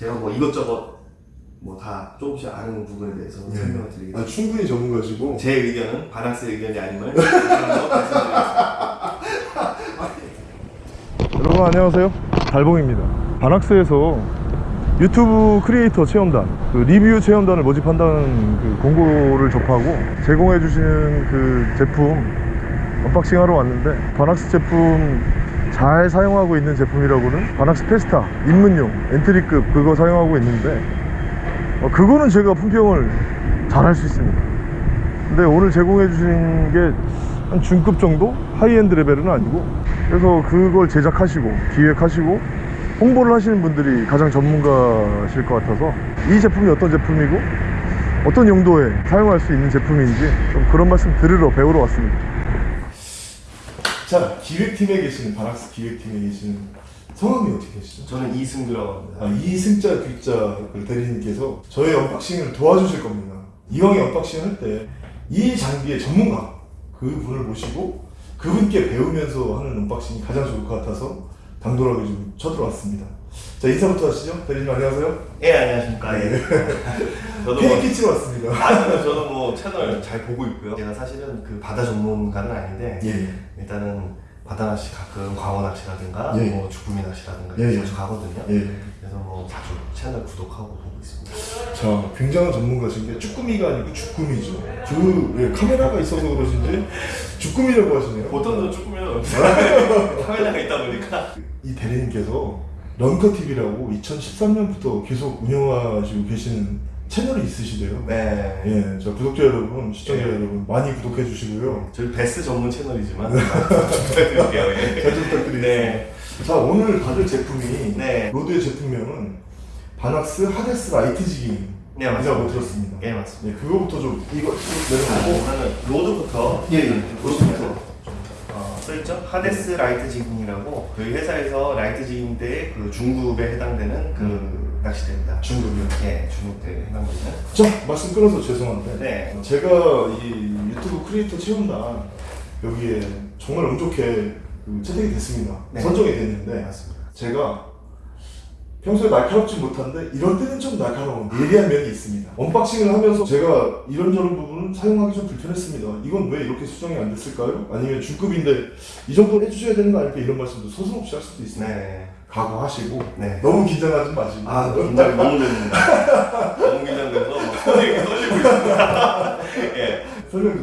제가 뭐 이것저것 뭐 다 조금씩 아는 부분에 대해서 네. 설명을 드리겠습니다. 아, 충분히 전문가시고 제 의견은 바낙스의 의견이 아님을. 여러분 안녕하세요 달봉입니다 바낙스에서 유튜브 크리에이터 체험단 그 리뷰 체험단을 모집한다는 그 공고를 접하고 제공해 주시는 그 제품 unboxing 하러 왔는데 바낙스 제품 잘 사용하고 있는 제품이라고는 바낙스 페스타 입문용 entry급 그거 사용하고 있는데 어, 그거는 제가 품평을 잘 할 수 있습니다 근데 오늘 제공해 주신 게 한 중급 정도? 하이엔드 레벨은 아니고 그래서 그걸 제작하시고 기획하시고 홍보를 하시는 분들이 가장 전문가실 것 같아서 이 제품이 어떤 제품이고 어떤 용도에 사용할 수 있는 제품인지 좀 그런 말씀 들으러 배우러 왔습니다 자 기획팀에 계시는 바낙스 기획팀에 계시는 성함이 어떻게 되시죠? 저는 이승규라고 합니다. 아, 이승자 귀자 그 대리님께서 저의 unboxing을 도와주실 겁니다. 이왕에 unboxing 할 때 이 장비의 전문가 그분을 모시고 그분께 배우면서 하는 unboxing이 가장 좋을 것 같아서 당돌하게 좀 쳐들어왔습니다. 자 인사부터 하시죠. 대리님 안녕하세요. 예 안녕하십니까. 예. 저도 뭐, 케이크 치러 왔습니다. 아, 저도 뭐 채널 잘 보고 있고요. 제가 사실은 그 바다 전문가는 아닌데 예. 일단은 바다 낚시 가끔 광어 낚시라든가 예. 뭐 주꾸미 낚시라든가 예, 자주 예. 가거든요. 예. 그래서 뭐 자주 채널 구독하고 보고 있습니다. 자, 굉장한 전문가신 게 쭈꾸미가 아니고 주꾸미죠. 그 예, 카메라가 있어서 그러신지 주꾸미라고 하시네요. 보통은 주꾸미는 카메라가 있다 보니까 이 대리님께서 런커 TV라고 2013년부터 계속 운영하시고 계시는 채널이 있으시대요. 네. 예, 저 구독자 여러분, 시청자 네. 여러분 많이 구독해 주시고요. 저희 베스 전문 채널이지만 부탁드릴게요. 예. 잘좀 부탁드리겠습니다. 네. 자, 오늘 받을 제품이 네. rod의 제품명은 바낙스 하데스 light jigging 네 맞습니다. 들었습니다. 예 맞습니다. 예, 그거부터 좀 이거 아, 내려놓고 우선은 rod부터 예, 예. rod부터 어, 써있죠? 하데스 light jigging이라고 저희 회사에서 light jigging 때 그 중급에 해당되는 그 낚시대입니다. 중급이요. 예, 중급대에 해당되는. 자, 말씀 끊어서 죄송한데 네. 제가 이 유튜브 크리에이터 체험단 여기에 정말 운 좋게 그 채택이 됐습니다. 네. 선정이 됐는데 네, 맞습니다. 제가 평소에 날카롭지 못한데 이럴 때는 좀 날카로운 예리한 면이 있습니다. unboxing을 하면서 제가 이런저런 부분은 사용하기 좀 불편했습니다. 이건 왜 이렇게 수정이 안 됐을까요? 아니면 중급인데 이 정도는 해주셔야 되는 거 아닐까 이런 말씀도 서슴없이 할 수도 있습니다. 네. 각오하시고 네. 너무 긴장하지 마시고 아, 긴장이 너무 됩니다. 너무 긴장돼서 막 손이 이렇게 떨리고 있습니다. 예.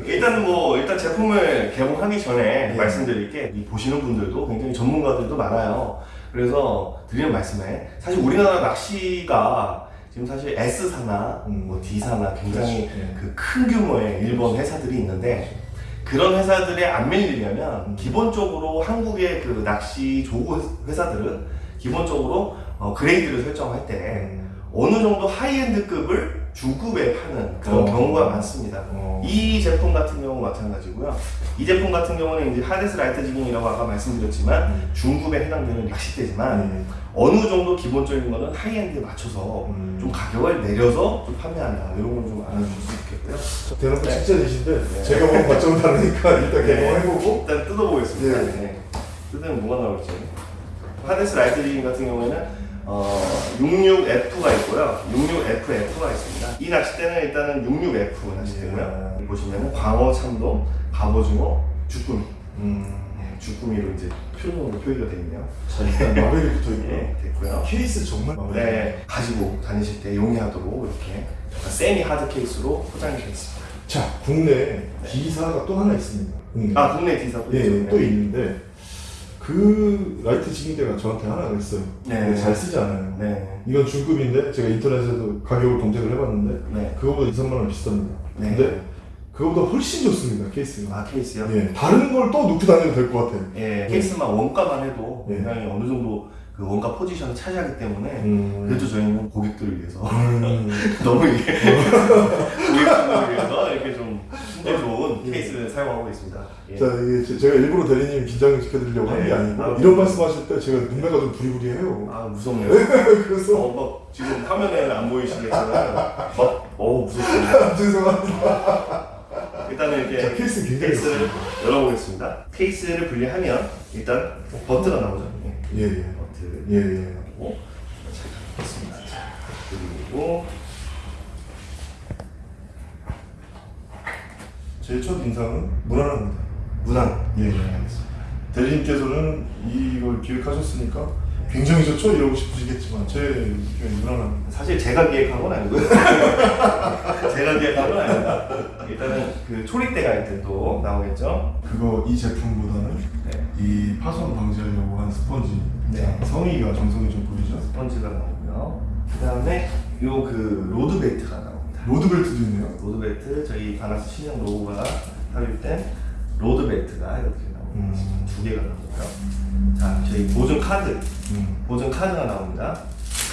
일단 뭐 일단 제품을 개봉하기 전에 예. 말씀드릴 게이 보시는 분들도 굉장히 전문가들도 많아요. 그래서 드리는 말씀에 사실 우리나라 낚시가 지금 사실 S사나 음. 뭐 D사나 굉장히 그렇죠. 예. 그큰 규모의 일본 회사들이 있는데 그런 회사들에 안 밀리려면 기본적으로 한국의 그 낚시 조구 회사들은 기본적으로 어, 그레이드를 설정할 때 음. 어느 정도 하이엔드급을 중급에 파는 그런 어. 경우가 많습니다. 어. 이 제품 같은 경우 마찬가지고요. 이 제품 같은 경우는 이제 하데스 light jigging이라고 아까 말씀드렸지만 음. 중급에 해당되는 낚싯대지만 음. 어느 정도 기본적인 거는 high-end에 맞춰서 음. 좀 가격을 내려서 좀 판매한다. 이런 걸좀 알아주실 수 있겠고요. 대놓고 네. 직진이신데 네. 제가 보는 관점은 다르니까 일단 네. 개봉해보고 일단 뜯어보겠습니다. 예. 네. 뜯으면 뭐가 나올지. 하데스 light jigging 같은 경우에는 어, 66F가 있고요. 66FF가 있습니다. 이 낚싯대는 일단은 66F 낚싯대고요. 예. 보시면은 광어, 참돔, 갑오징어, 주꾸미. 음. 네, 주꾸미로 이제 표준으로 표기가 되어 있네요. 자 일단 라벨이 붙어 있고요 예, 됐고요. 케이스 정말 라벨 네, 가지고 다니실 때 용이하도록 이렇게 약간 semi hard case로 포장이 되어 있습니다. 자 국내 D사가 또 하나 있습니다 국내. 아, 국내 D사도 예, 있죠. 또 있는데 그 light jigging대가 저한테 하나가 있어요 네. 잘 쓰지 않아요 네, 이건 중급인데 제가 인터넷에서 가격을 검색을 해봤는데 네. 그거보다 2, 3만 원 비쌉니다 네. 근데 그거보다 훨씬 좋습니다 케이스가 아, 케이스요? 예, 다른 걸 또 놓고 다녀도 될 것 같아요 예, 케이스만 원가만 해도 예. 굉장히 어느 정도 그 원가 포지션을 차지하기 때문에 음. 그래도 저희는 고객들을 위해서 음. 너무 이게 고객분들을 위해서 이렇게 좀 힘들 좋은 예. 케이스를 사용하고 있습니다. 예. 자, 이게 제- 제가 일부러 대리님 긴장시켜드리려고 하는 게 네. 아니고 아, 이런 말씀하실 때 제가 눈매가 좀 부리부리해요. 아 무섭네요. 그래서 어, 막 지금 화면에는 안 보이시겠지만 막 어, 무섭습니다. 죄송합니다. 일단은 이렇게 자, 케이스 케이스를 열어보겠습니다. 케이스를 분리하면 일단 버트가 나오죠. 예. 예, 예. 버트. 예, 예. 그리고 자, 됐습니다. 자, 그리고 제 첫 인상은 무난합니다. 문항. 예, 알겠습니다. 대리님께서는 이걸 기획하셨으니까 굉장히 좋죠 이러고 싶으시겠지만 제 느낌은 무난합니다. 사실 제가 기획한 건 아니고요. 제가 기획한 건 아닙니다. 일단은 그 초리대 가이드도 나오겠죠. 그거 이 제품보다는 네. 이 파손 방지하려고 한 스펀지 네. 성의가 정성이 좀 보이죠? 스펀지가 나오고요. 그 다음에 요 그 rod belt가 나옵니다. rod belt도 있네요. rod belt 저희 바낙스 신형 로고가 삽입된 rod belt가 이렇게 나옵니다. 음. 두 개가 나오고요. 자, 저희 보증 카드, 음. 보증 카드가 나옵니다.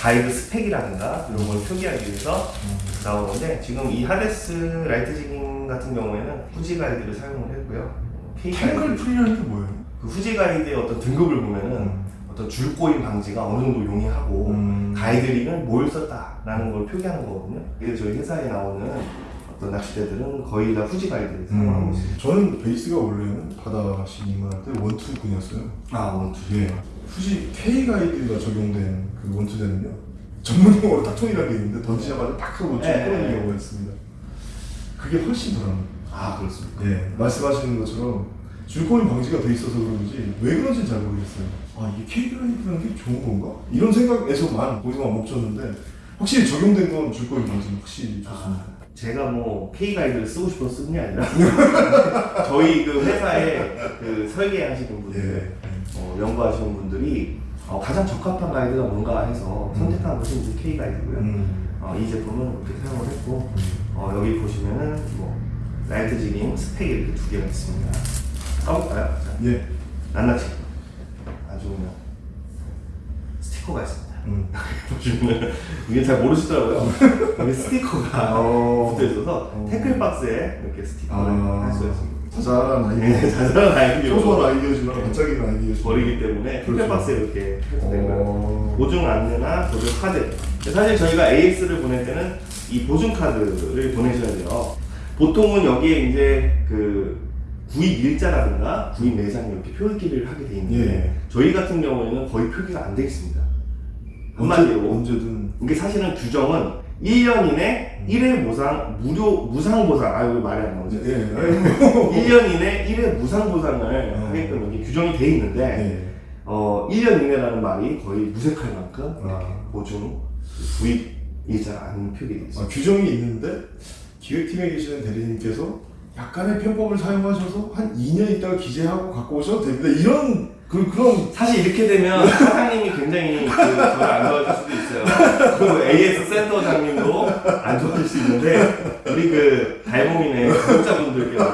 가이드 스펙이라든가 이런 걸 표기하기 위해서 나오는데 지금 이 하데스 light jigging 같은 경우에는 후지 가이드를 사용을 했고요. K tangle 가이드 게 뭐예요? 그 후지 가이드의 어떤 등급을 보면은 음. 어떤 줄꼬임 방지가 어느 정도 용이하고 음. 가이드링은 뭘 썼다라는 걸 표기하는 거거든요. 그래서 저희 회사에 나오는 어떤 낚시대들은 거의 다 후지 가이드를 사용하고 음. 있습니다. 저는 베이스가 원래는 바다낚시 입문할 때 원투꾼이었어요. 아 원투. 예. 굳이 K 가이드가 적용된 그 원투대는요. 전문 용어로 탁통이라는 게 있는데 던지자마자 딱 하고 쭉 네. 끊는 경우가 있습니다. 그게 훨씬 불안합니다. 아 그렇습니까? 예, 말씀하시는 것처럼 줄코인 방지가 돼 있어서 그런지 왜 그런지는 잘 모르겠어요. 아 이게 K그라이드라는 게 좋은 건가? 이런 생각에서만 거기서만 멈췄는데 확실히 적용된 건 줄코인 방지는 확실히 좋습니다. 제가 뭐 K 가이드를 쓰고 싶어서 쓰는 게 아니라 저희 그 회사에 그 설계하시는 분들 예. 어, 연구하시는 분들이 어, 가장 적합한 가이드가 뭔가 해서 선택한 것이 이제 K 가이드고요. 음. 어, 이 제품은 이렇게 사용을 했고 어, 여기 보시면은 뭐 light jigging 스펙이 이렇게 두 개가 있습니다. 까볼까요? 자, 예. 낱낱이 그냥 스티커가 있습니다. 음. 보시면 이게 잘 모르시더라고요. 여기 스티커가 어. 붙어 있어서 어. tackle box에 이렇게 스티커를 아. 할 수가 있습니다. 자잘한 아이디어. 네, 자잘한 아이디어 소소한 아이디어지만 반짝이는 아이디어지. 버리기 때문에 tackle 그렇죠. box에 이렇게. 어. 보증 안내나 보증 카드. 사실 저희가 AX를 보낼 때는 이 보증 카드를 보내셔야 돼요. 보통은 여기에 이제 그 구입 일자라든가 구입 매장이 이렇게 표기를 하게 돼 있는데 예. 저희 같은 경우에는 거의 표기가 안돼 있습니다. 언제, 한마디로 언제 든 이게 사실은 규정은 1년 이내 1회 무상 무료 무상 보상 아 이거 말이 안 나오죠. 예. 아이고. 1년 이내 1회 무상 보상을 어. 하게끔 이게 규정이 돼 있는데 예. 어 1년 이내라는 말이 거의 무색할 만큼 아. 보증 구입 일자 안 표기돼 아, 있습니다. 규정이 있는데 기획팀에 계시는 대리님께서 약간의 편법을 사용하셔서 한 2년 있다가 기재하고 갖고 오셔도 됩니다. 이런 그 그런 사실 이렇게 되면 사장님이 굉장히 그 저를 안 좋아하실 수도 있어요. 그 AS 센터장님도 안 좋아하실 수 있는데 우리 그 달봉이네 구독자분들께만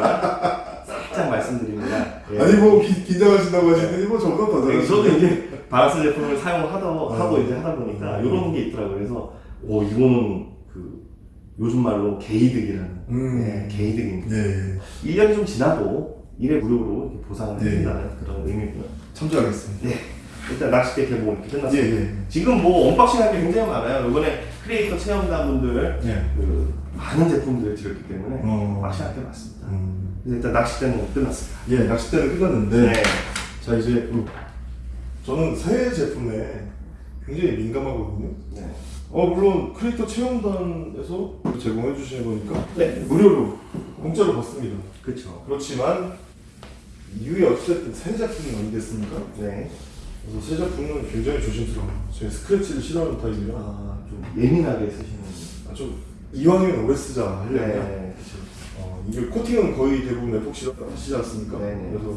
살짝 말씀드립니다. 예. 아니 뭐 기, 긴장하신다고 하시더니 뭐 저보다 더 네, 잘하시네. 저도 이제 바낙스 제품을 사용하다 어. 하고 이제 하다 보니까 이런 게 있더라고요. 그래서 오 이거는 그 요즘 말로 개이득이라는 음. 네, 개이득입니다. 예, 예. 1년이 좀 지나도 일회 무료로 보상을 네. 해준다는 그런 의미고요. 참조하겠습니다. 네. 일단 낚싯대 개봉 이렇게 예, 끝났습니다. 예. 지금 뭐 unboxing 할게 굉장히 많아요. 이번에 크리에이터 체험단분들 예. 그 많은 제품들을 드렸기 때문에 어. unboxing 할게 많습니다. 음. 그래서 일단 낚싯대는 끝났습니다. 예, 낚싯대는 끝났는데 네. 자 이제 음, 저는 새 제품에 굉장히 민감하거든요. 네. 어 물론 크리에이터 체험단에서 제공해 주시는 거니까 네. 무료로 공짜로 받습니다. 그렇죠. 그렇지만 이후에 어쨌든 새 제품 아니겠습니까? 네. 그래서 새 제품은 굉장히 조심스러워요. 제가 스크래치를 싫어하는 타입이라 아, 좀 예민하게 쓰시는. 아, 좀 이왕이면 오래 쓰자 하려면 네. 어, 이게 코팅은 거의 대부분 에폭시 하시지 않습니까? 네네. 그래서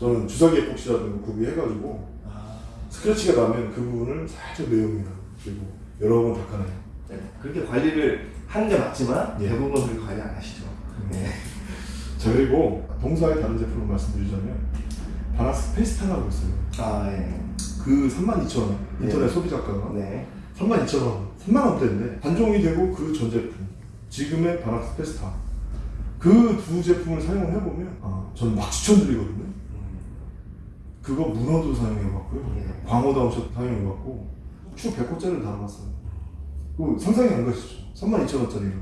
저는 주사기 에폭시라든가 구비해가지고 아, 스크래치가 나면 그 부분을 살짝 내웁니다. 그리고 여러 번 닦아내요. 네. 그렇게 관리를 하는 게 맞지만 예. 대부분 그렇게 관리 안 하시죠. 네. 자 그리고 동사의 다른 제품을 말씀드리자면 바나스 페스타라고 있어요. 아, 예. 그 32,000원 인터넷 네. 소비자가가 네. 32,000원 3만원대인데 단종이 되고 그 전 제품 지금의 바낙스 페스타 그 두 제품을 사용을 해보면 아, 저는 막 추천드리거든요. 음, 그거 문어도 사용해봤고요. 예. 광어 down shot 사용해봤고 추 100호짜리를 달아봤어요. 그 상상이 안 가시죠? 32,000원짜리가.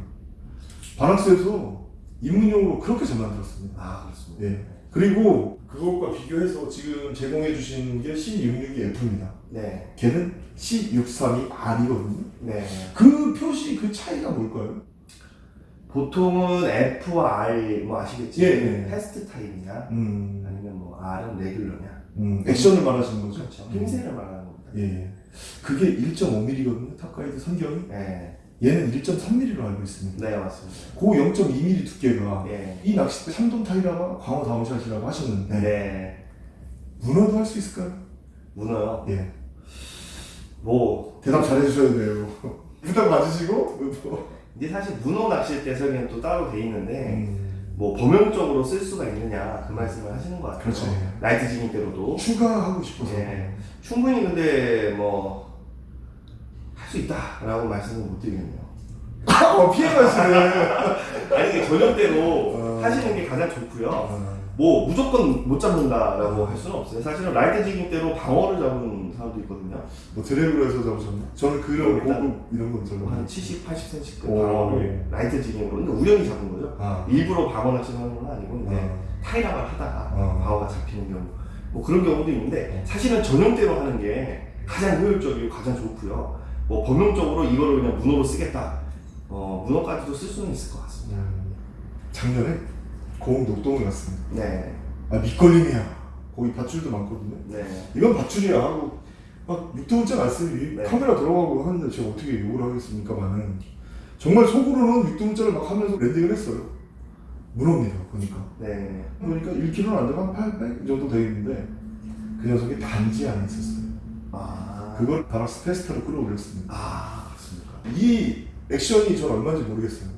바낙스에서 입문용으로 그렇게 잘 만들었습니다. 아, 그렇습니다. 예. 그리고 그것과 비교해서 지금 제공해 주신 게 C662F입니다. 네. 걔는 C632R이거든요. 네. 그 표시 그 차이가 뭘까요? 보통은 F와 R 뭐 아시겠지? 예, 예. fast 타입이냐 음, 아니면 뭐 R은 regular냐 음, 액션을 말하시는 거죠? 그렇죠. 힘새를 말하는 겁니다. 예, 예. 그게 1.5mm거든요. top가이드 선경이. 네. 얘는 1.3mm로 알고 있습니다. 네 맞습니다. 그 0.2mm 두께가 예. 이 낚싯대 참돔 타이라바 광어 down shot이라고 하셨는데 네. 문어도 할 수 있을까요? 문어요. 예. 뭐 대답 잘 해주셔야 돼요. 부탁 맞으시고. 이제 사실 문어 낚싯대 설계는 또 따로 돼 있는데 음, 뭐 범용적으로 쓸 수가 있느냐 그 말씀을 하시는 것 같아요. 그렇죠. light jigging대로도 추가하고 싶어서. 예. 충분히 근데 뭐 할 수 있다라고 말씀을 못 드리겠네요. 어, 피해가시네. 아니 이게 전용대로 어. 하시는 게 가장 좋고요. 아, 뭐 무조건 못 잡는다라고 할 수는 없어요. 사실은 light jigging대로 방어를 잡은 사람도 있거든요. 뭐 드래그로 해서 잡으셨나? 저는 그런 뭐 고급 이런 건 별로. 한 70, 80cm급 오. 방어를 light jigging으로 근데 우연히 잡은 거죠. 아. 일부러 방어 낚시를 하는 건 아니고 이제 아. 타이라바를 하다가 어. 방어가 잡히는 경우 뭐 그런 경우도 있는데 사실은 전용대로 하는 게 가장 효율적이고 가장 좋고요 뭐 범용적으로 이거를 그냥 문어로 쓰겠다 어 문어까지도 쓸 수는 있을 것 같습니다 음, 작년에 고흥 녹동에 갔습니다. 네, 아 밑걸림이야. 거기 밧줄도 많거든요. 네, 이건 밧줄이야 하고 막 6등분째 말씀이 네. 카메라 들어가고 하는데 제가 어떻게 욕을 하겠습니까만은 정말 속으로는 6등분째를 막 하면서 랜딩을 했어요. 문어입니다 보니까. 네. 보니까 1kg는 안 되고 한 800 정도 되겠는데 그 녀석이 단지 안에 있었어요. 아, 그걸 바락스 페스타로 끌어올렸습니다. 아 그렇습니까 이 액션이 전 얼마인지 모르겠어요.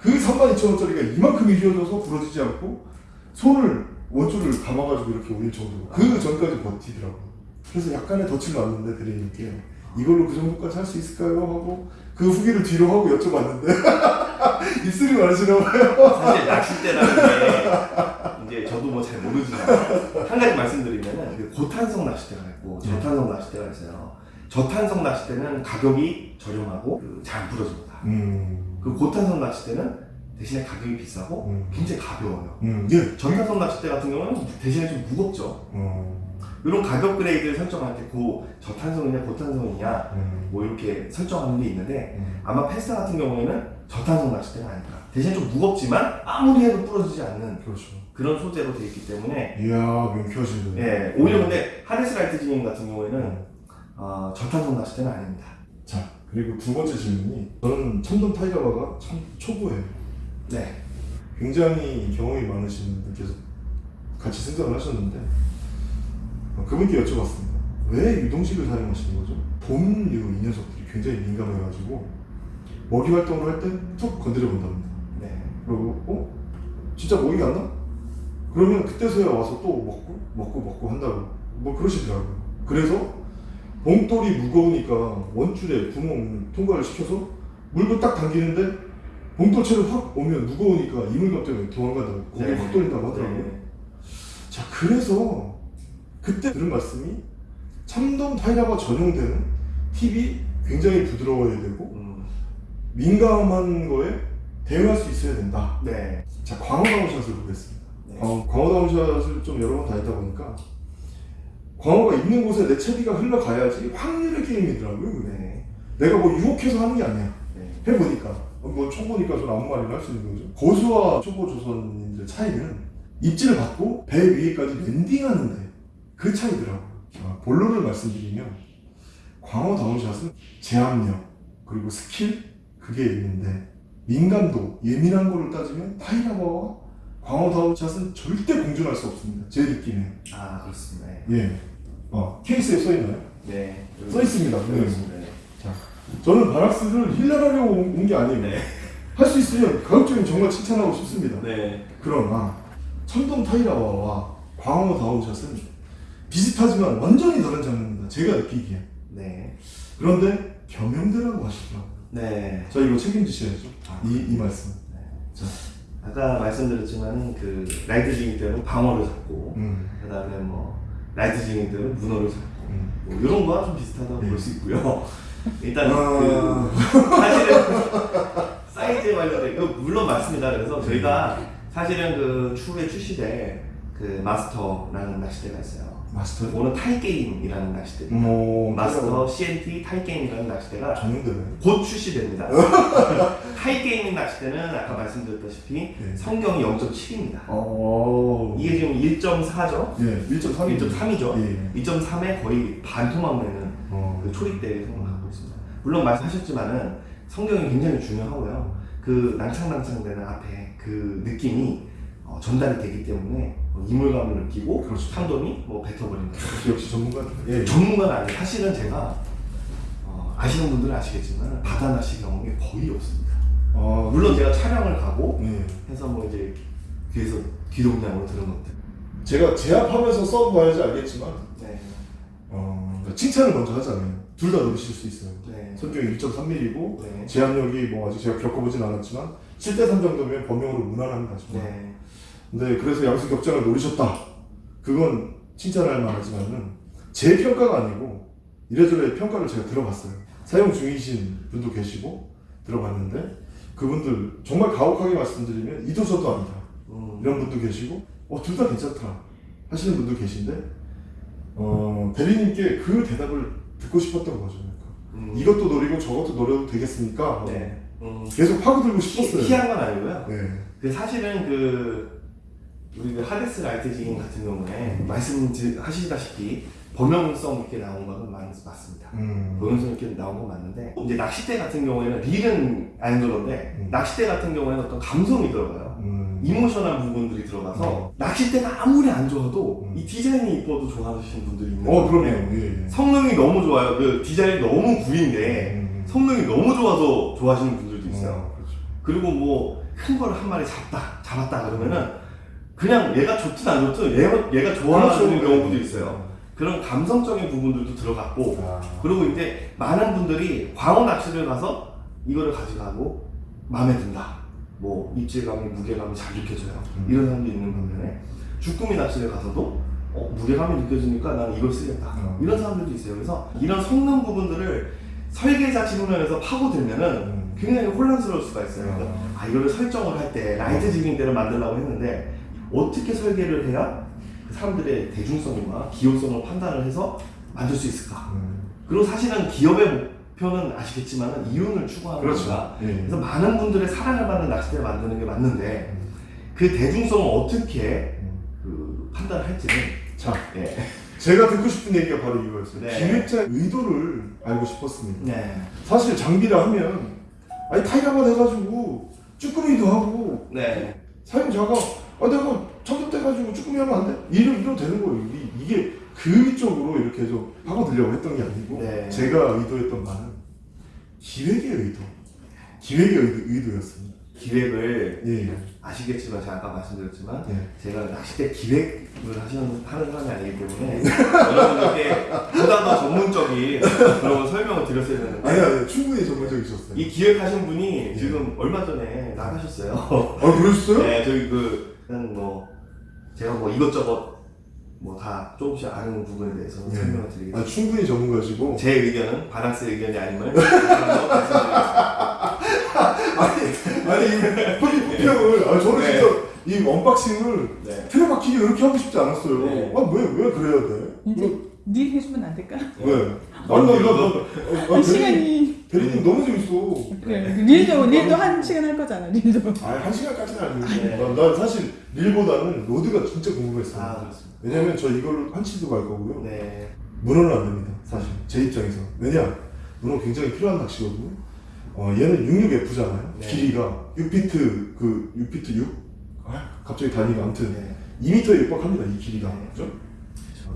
그 32,000원짜리가 이만큼이 휘어져서 부러지지 않고 손을 원줄을 감아가지고 이렇게 올릴 정도로 그 전까지 버티더라고요. 그래서 약간의 덫을 놨는데 대리님께 이걸로 그 정도까지 할 수 있을까요? 하고 그 후기를 뒤로 하고 여쭤봤는데 입술이 많으시나 봐요. 사실 낚싯대라는 게 이제 저도 뭐 잘 모르지만 한 가지 말씀드리면은 그 고탄성 낚싯대가 있고 저탄성 낚싯대가 있어요 저탄성 낚싯대는 가격이 저렴하고 그잘안 부러집니다 음, 그 고탄성 낚싯대는 대신에 가격이 비싸고 음. 굉장히 가벼워요. 음, 예. 전탄성 낚싯대 같은 경우는 대신에 좀 무겁죠. 음, 이런 가격 grade를 설정할 때 고 저탄성이냐 고탄성이냐 음, 뭐 이렇게 설정하는 게 있는데 음. 아마 페스타 같은 경우에는 저탄성 낚싯대가 아닐까. 대신 좀 무겁지만 아무리 해도 부러지지 않는 그렇죠. 그런 소재로 되어 있기 때문에 이야 명쾌하신데. 예 오히려 근데 하데스 light jigging 같은 경우에는 음. 어, 저탄성 낚싯대는 아닙니다. 자 그리고 두 번째 질문이 저는 참돔 타이가바가 참 초보예요. 네. 굉장히 경험이 많으신 분께서 같이 생각을 하셨는데 어, 그분께 여쭤봤습니다. 왜 유동식을 사용하시는 거죠? 봄류 이 녀석들이 굉장히 민감해가지고 먹이 활동을 할 때 툭 건드려 본답니다. 네. 그리고 어? 진짜 먹이가 안 나? 그러면 그때서야 와서 또 먹고 먹고 먹고 한다고 뭐 그러시더라고요. 그래서 봉돌이 무거우니까 원줄에 구멍 통과를 시켜서 물고 딱 당기는데 봉돌체로 확 오면 무거우니까 이물감 때문에 도망간다고 고개 네. 확 돌린다고 하더라고요. 네. 자 그래서 그때 들은 말씀이 참돔 타이라바 전용대는 팁이 굉장히 부드러워야 되고 음, 민감한 거에 대응할 수 있어야 된다. 네. 자 광어 down shot을 보겠습니다. 네. 광어, 광어 down shot을 좀 여러 번 다녔다 보니까 광어가 있는 곳에 내 채비가 흘러가야지 확률의 게임이더라고요. 그게. 네. 내가 뭐 유혹해서 하는 게 아니야. 네. 해보니까 어, 뭐 초보니까 좀 아무 말이나 할 수 있는 거죠. 고수와 초보 조선인들 차이는 입질을 받고 배 위에까지 랜딩하는데 그 차이더라고요. 아, 본론을 말씀드리면 광어 다운샷은 제압력 그리고 스킬 그게 있는데 민감도 예민한 거를 따지면 타이라바와 광어 다운 샷은 절대 공존할 수 없습니다. 제 느낌에. 아 그렇습니다. 네. 예. 어, 케이스에 써 있나요? 네. 써 있습니다. 네. 네. 저는 바락스를 힐러하려고 온 게 아니에요. 네. 할수 있으면 가급적이면 정말 칭찬하고 싶습니다. 네. 그러나 천동 타이라와와 광어 다운 샷은 비슷하지만 완전히 다른 장르입니다. 제가 느끼기에. 네. 그런데 겸용대라고 하시더라고요. 네. 자 이거 책임지셔야죠. 아, 이, 이 말씀. 아까 말씀드렸지만 그 light jigging 때는 방어를 잡고 음, 그다음에 뭐 light jigging 때는 문어를 잡고 음. 뭐 이런 거와 좀 비슷하다고 네. 볼수 있고요. 일단 아. 그 사실은 사이즈에 관련된 그 물론 맞습니다. 그래서 저희가 사실은 그 추후에 출시될 그 마스터라는 낚싯대가 있어요. 마스터. 이거는 타이게임이라는 낚싯대. 뭐 마스터 CNT 타이게임이라는 낚싯대가 전용대네. 곧 출시됩니다. 타이게임 낚싯대는 아까 말씀드렸다시피 네. 성경이 0.7입니다. 어. 이게 지금 1.4죠? 예, 1.3. 1.3이죠? 예. 2.3에 거의 반토막 내는 어. 그 초립대 성을 갖고 있습니다. 물론 말씀하셨지만은 성경이 굉장히 중요하고요. 그 낭창낭창대는 앞에 그 느낌이 어, 전달이 되기 때문에 어, 이물감을 느끼고 그렇죠. 참돔이 뭐 뱉어버린다. 역시 전문가. 예. 전문가는 아니에요. 사실은 제가 어, 아시는 분들은 아시겠지만 바다 낚시 경험이 거의 없습니다. 아, 물론 제가 촬영을 가고 예. 해서 뭐 이제 귀에서 귀동냥으로 들은 것들. 제가 제압하면서 써봐야지 알겠지만 네. 어, 칭찬을 먼저 하잖아요. 둘다 넣으실 수 있어요. 네. 성경이 1.3mm고 네. 제압력이 뭐 아직 제가 겪어보진 않았지만 7대3 정도면 범용으로 무난합니다. 정말. 네. 그래서 양수 격장을 노리셨다. 그건 칭찬할 만하지만은 제 평가가 아니고 이래저래 평가를 제가 들어봤어요. 사용 중이신 분도 계시고 들어봤는데 그분들 정말 가혹하게 말씀드리면 이도저도 아니다. 음. 이런 분도 계시고 어 둘 다 괜찮다 하시는 분도 계신데 어 대리님께 그 대답을 듣고 싶었던 거죠. 음. 이것도 노리고 저것도 노려도 되겠습니까? 네. 음. 계속 파고들고 피, 싶었어요. 피한 건 아니고요. 네. 그 사실은 그 우리 그 하데스 light jigging 같은 경우에 말씀하시다시피 범용성 있게 나온 거는 맞, 맞습니다. 음. 범용성 있게 나온 건 맞는데 이제 낚싯대 같은 경우에는 릴은 안 그런데 음. 낚싯대 같은 경우에는 어떤 감성이 들어가요. 음. emotional 부분들이 들어가서 낚싯대가 아무리 안 좋아도 음. 이 디자인이 이뻐도 좋아하시는 분들이 있는 어. 거예요. 예, 예. 성능이 너무 좋아요. 그 디자인이 너무 구린데 음. 성능이 너무 좋아서 좋아하시는 분들도 있어요. 어, 그렇죠. 그리고 뭐큰 거를 한 마리 잡다 잡았다 그러면은 그냥 얘가 좋든 안 좋든 얘가, 얘가 좋아하는 그렇죠. 경우도 있어요. 그런 감성적인 부분들도 들어갔고 아. 그리고 이제 많은 분들이 광어 낚시를 가서 이거를 가져가고 마음에 든다. 뭐 입질감이 무게감이 잘 느껴져요. 음. 이런 사람도 있는 반면에 주꾸미 낚시를 가서도 어, 무게감이 느껴지니까 나는 이걸 쓰겠다. 음. 이런 사람들도 있어요. 그래서 이런 성능 부분들을 설계자 측면에서 파고들면은 음. 굉장히 혼란스러울 수가 있어요. 그러니까 아 이거를 설정을 할 때 라이트 지깅대를 만들려고 했는데 어떻게 설계를 해야 그 사람들의 대중성과 기호성을 판단을 해서 만들 수 있을까? 음. 그리고 사실은 기업의 목표는 아시겠지만 이윤을 추구하는 그렇죠. 예. 그래서 많은 분들의 사랑을 받는 낚싯대를 만드는 게 맞는데 음. 그 대중성을 어떻게 음. 그 판단할지는 자, 예. 제가 듣고 싶은 얘기가 바로 이거였어요. 네. 기획자의 의도를 알고 싶었습니다. 네. 사실 장비라 하면 아니 타이라만 해가지고 쭈꾸미도 하고 네. 사용자가 아 내가 청소 떼가지고 쭈꾸미 하면 안 돼? 이러 이러 되는 거예요. 이, 이게 그쪽으로 이렇게 좀 파고들려고 했던 게 아니고 네. 제가 의도했던 바는 기획의 의도, 기획의 의도, 의도였습니다. 기획을 예, 예. 아시겠지만 제가 아까 말씀드렸지만 예. 제가 낚싯대 기획을 하시는 하는 사람이 아니기 때문에 여러분들께 보다 더 전문적인 그런 설명을 드렸어야 되는데 아니 아니 충분히 전문적이셨어요. 이 기획하신 분이 예. 지금 얼마 전에 나가셨어요. 아 그러셨어요? 네, 저희 그 그냥 뭐 제가 뭐 이것저것 뭐 다 조금씩 아는 부분에 대해서 예. 설명을 드리겠습니다. 아 충분히 전문가시고 제 의견은 바낙스의 의견이 아님을. 아니 이 포기포평을 아 저는 네. 진짜 이 unboxing을 네. 틀어박히게 이렇게 하고 싶지 않았어요. 네. 아왜 왜 그래야 돼? 이제 네 해주면 안 될까? 왜? 아니 나나나 한 시간이 대리님 너무 재밌어. 그래 릴도 릴도 한 시간 할 거잖아 릴도 아한 시간까지는 아니고 네. 난, 난 사실 릴보다는 rod가 진짜 궁금했어요. 아 그렇습니다. 왜냐면 저 이걸로 한치도 갈 거고요. 네. 문어는 안 됩니다. 사실 제 입장에서 왜냐 문어 굉장히 필요한 낚시거든요. 어 얘는 66F잖아요. 네. 길이가 6피트 그 6피트 6? 아 갑자기 단위가 아무튼 네. 2m에 육박합니다 이 길이가 네. 그죠?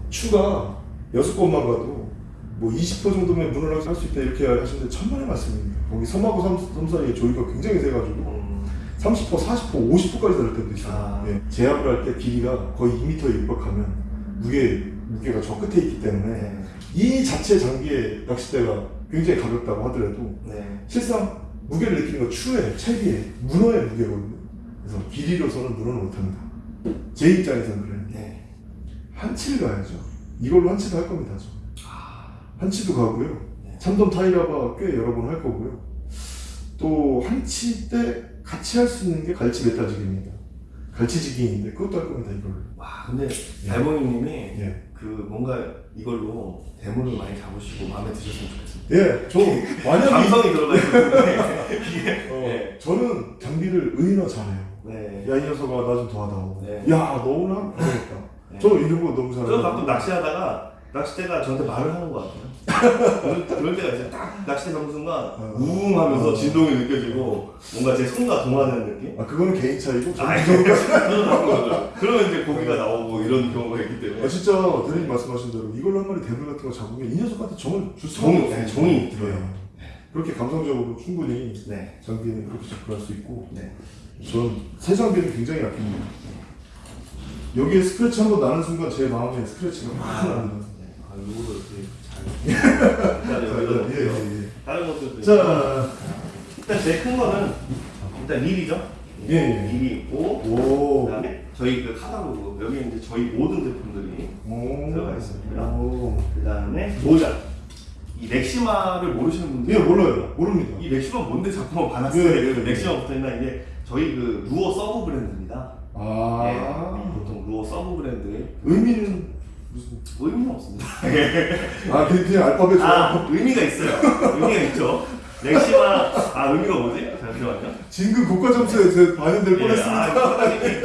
추가 여섯 번만 가도 뭐 20% 정도면 문어를 할수 있다 이렇게 하시는데 천만의 말씀입니다. 거기 섬하고 섬, 섬 사이에 조이가 굉장히 세가지고 음, 30%, 40%, 50%까지 다를 때도 있어요. 아. 예. 제압을 할 때 길이가 거의 2m에 육박하면 무게 무게가 저 끝에 있기 때문에 네. 이 자체 장비의 낚싯대가 굉장히 가볍다고 하더라도 네. 실상 무게를 느끼는 건 추의 채비의 문어의 무게거든요. 그래서 길이로서는 문어는 못합니다. 제 입장에서는 그래요. 네. 한치를 가야죠. 이걸로 한치도 할 겁니다. 저. 아, 한치도 가고요. 네. 참돔 타이라바 꽤 여러 번 할 거고요. 또 한치 때 같이 할 수 있는 게 갈치 메타직입니다. 갈치지기인데 그것도 할 겁니다 이걸로. 와 근데 달봉이님이 예. 그 뭔가 이걸로 대물을 많이 잡으시고 마음에 드셨으면 좋겠습니다. 예, 저 완전히 감성이 들어가 때문에 이게 어, 네. 저는 장비를 의인화 잘해요. 네. 야이 녀석아 나 좀 도와다오. 네. 야 너무나 그러니까. 네. 저 이런 거 너무 잘해요. 저 가끔 낚시하다가 낚싯대가 저한테 말을 하는 것 같아요. 그럴, 그럴 때가 있어요. 딱 낚싯대 잡는 순간 어. 우웅 하면서 진동이 느껴지고 뭔가 제 손과 동화되는 느낌? 아 그거는 개인 차이고 그 바꾸거든요. 그러면 이제 고기가 나오고 이런 경우가 있기 때문에 아 진짜 대리님 말씀하신 대로 이걸로 한 마리 대물 같은 거 잡으면 이 녀석한테 정을 줄 수가 정이. 네, 정이 들어요. 네. 그렇게 감성적으로 충분히 네. 장비는 그렇게 접근할 수 있고 네. 저는 새 장비를 굉장히 아낍니다. 여기에 스크래치 한 번 나는 순간 제 마음에 스크래치가 확 납니다. 네. 아, 이거를 되게 잘. 예. 예, 예. 다른 것들도 자, 일단 제일 큰 거는 일단 릴이죠. 예, 예. 릴이 있고 오, 그다음에 저희 그 카탈로그 여기 이제 저희 모든 제품들이 오, 들어가 있습니다. 오. 그다음에 모자. 이 렉시마를 모르시는 분들 예, 몰라요. 모릅니다. 이 렉시마 뭔데 자꾸만 반았어요. 예, 예, 예. 렉시마 붙어 있나 이게 저희 그 루어 sub brand입니다. 아, 예, 보통 루어 sub brand 의미는 무슨? 의미는 없습니다. 아, 그냥, 그냥 알파벳으로. 아 의미가 있어요. 의미가 있죠. 렉시마 아 의미가 뭐지? 잠시만요. 진급 고과 점수에 제 반영될 예, 뻔했습니다. 아, 사장님이,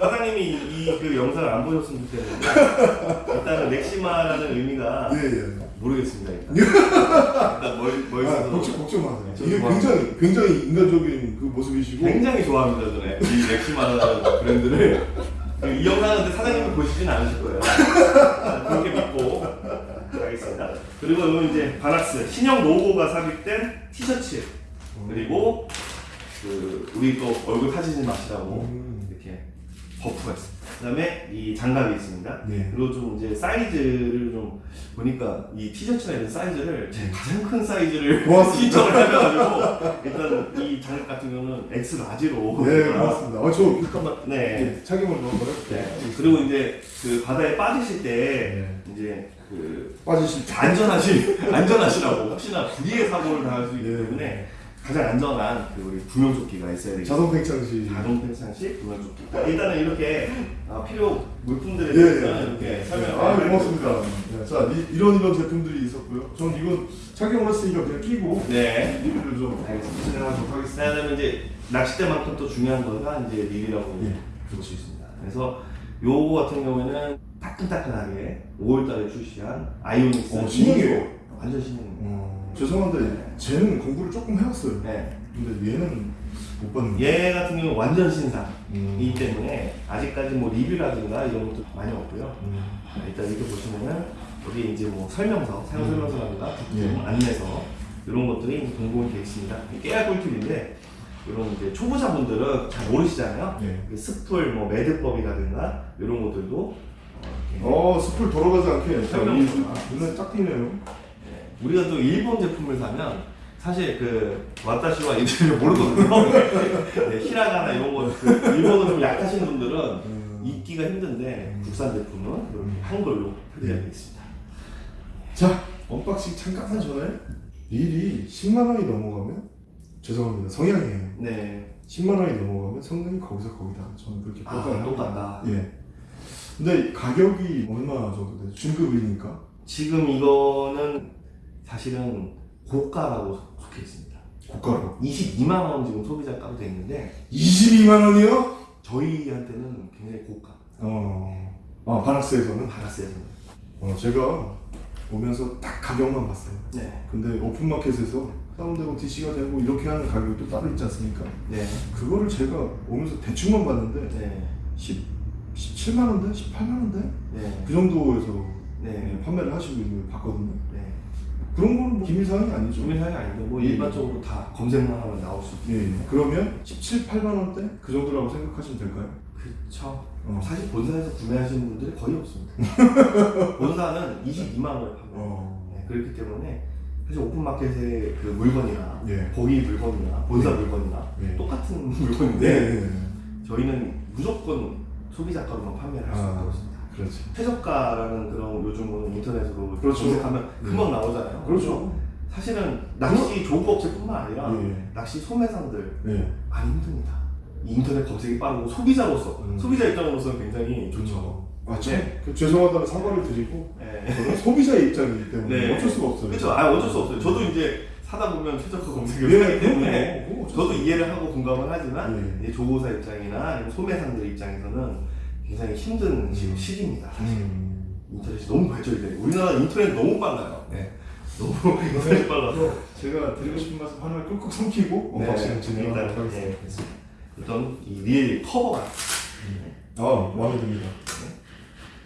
사장님이 이그 영상을 안 보셨으면 좋겠는데 일단은 렉시마라는 의미가 예, 예. 모르겠습니다. 일단, 일단 뭘, 뭘 아, 걱정, 걱정 마세요. 저 이게 좋아합니다. 굉장히, 굉장히 인간적인 그 모습이시고. 굉장히 좋아합니다 저는 이 렉시마라는 브랜드를 이 영상은 근데 사장님이 보시지는 않으실 거예요. 그렇게 믿고 가겠습니다. 그리고 이건 이제 바낙스 신형 로고가 삽입된 티셔츠 그리고 그 우리 또 얼굴 타지 마시라고 음. 이렇게 buff가 있습니다. 그다음에 이 장갑이 있습니다. 네. 그리고 좀 이제 사이즈를 좀 보니까 이 티셔츠나 이런 사이즈를 제 가장 큰 사이즈를. 신청을 해가지고 일단 이 장갑 같은 경우는 X 라지로 네, 고맙습니다. 아, 저 잠깐만. 네. 예, 착용을 한번. 네. 그리고 이제 그 바다에 빠지실 때 네. 이제 그 빠지실 때. 안전하시 안전하시라고 혹시나 불의의 사고를 당할 수 있기 예. 때문에 가장 안전한 그 우리 구명조끼가 있어야 되겠죠. 자동 팽창시. 자동 펜션식 구명조끼. 일단은 이렇게 아, 필요 물품들에 예, 대해서는 예. 이렇게 설명. 아, 고맙습니다. 네, 자, 이, 이런 이런 제품들이 있었고요. 전 이건 착용을 했으니까 그냥 끼고 네. 리뷰를 좀 알겠습니다. 진행하도록 하겠습니다. 그다음에 이제 낚싯대만큼 또 중요한 거가 이제 릴이라고 예. 볼수 있습니다. 그래서 요거 같은 경우에는 따끈따끈하게 5월달에 출시한 아이오닉스 어, 신형이에요. 완전 신형입니다. 어, 죄송한데 쟤는 공부를 조금 해왔어요. 네. 근데 얘는 못 봤는데. 얘 같은 경우는 완전 신상이기 음. 때문에 아직까지 뭐 리뷰라든가 이런 것도 많이 없고요. 음. 자, 일단 이렇게 보시면은 여기 이제 뭐 설명서, 사용 설명서라든가 부품, 예. 안내서 이런 것들이 공고히 되어 있습니다. 깨알 꿀팁인데 이런 이제 초보자분들은 잘 모르시잖아요. 예. 그 스풀, 뭐 매듭법이라든가 이런 것들도 어, 이렇게 어, 돌아가지 않게. 자, 설명. 이 눈에 딱 띄네요. 예. 우리가 또 일본 제품을 사면 사실 그 私は 이들을 모르거든요. 네, 히라가나 이런 거, 그 일본어 좀 약하신 분들은 음. 읽기가 힘든데 음. 국산 제품은 이렇게 음. 한글로 네. 있습니다. 자, unboxing 잠깐 하기 전에 릴이 10만 원이 넘어가면 죄송합니다. 성향이에요. 네. 10만 원이 넘어가면 성능이 거기서 거기다. 저는 그렇게 아, 평가를 똑같다. 예. 근데 가격이 얼마 정도 돼요? 중급이니까. 지금 이거는 사실은 고가라고 속해 있습니다. 고가로. 22만 원 지금 소비자 가로 되어 있는데 22만 원이요? 저희한테는 굉장히 고가. 어. 아, 바낙스에서는? 받았어요. 어, 제가 오면서 딱 가격만 봤어요. 네. 근데 오픈마켓에서 다운되고 DC가 되고 이렇게 하는 가격이 또 따로 있지 않습니까? 네. 그거를 제가 오면서 대충만 봤는데 네. 10, 17만 원대? 18만 원대? 네. 그 정도에서 네. 판매를 하시고 있는 걸 봤거든요. 네. 그런 거는 뭐 기밀사항이 아니죠. 주민상이 아닌데 뭐 예. 일반적으로 다 검색만 하면 나올 수 있고. 예, 예. 그러면 17, 8만 원대? 그 정도라고 생각하시면 될까요? 그쵸. 어. 사실 본사에서 구매하시는 분들이 거의 없습니다. 본사는 22만 원에 판매. 어. 네, 그렇기 때문에 사실 오픈마켓의 그 물건이나 예. 거기 물건이나 본사 예. 물건이나 예. 똑같은 네. 물건인데 네. 저희는 무조건 소비자 가로만 판매를 할수 아. 있다고 있습니다. 그렇지. 최저가라는 그런 요즘은 인터넷으로 그렇죠. 검색하면 네. 금방 나오잖아요. 그렇죠. 사실은 낚시 조업 업체뿐만 아니라 예. 낚시 소매상들 네. 많이 힘듭니다. 인터넷 검색이 빠르고 소비자로서 음. 소비자 입장으로서는 굉장히 좋죠. 아, 참, 네. 그 죄송하다는 사과를 드리고 네. 저는 소비자의 입장이기 때문에 네. 어쩔 수가 없어요. 그렇죠. 아 어쩔 수 없어요. 저도 이제 사다 보면 최저가 검색을 예, 하기 때문에 저도 수 이해를 하고 공감을 하지만 예. 이제 조고사 입장이나 소매상들 입장에서는 굉장히 힘든 지금 음. 시기입니다. 사실. 음. 인터넷이 너무 발전이 돼요. 우리나라 인터넷 너무 빨라요. 네. 너무 인터넷이 빨라서 제가 드리고 싶은 말씀 하나를 꾹꾹 삼키고 unboxing을 진행하도록 일단, 하겠습니다. 예. 어떤 이 릴 커버가 아, 마음에 듭니다.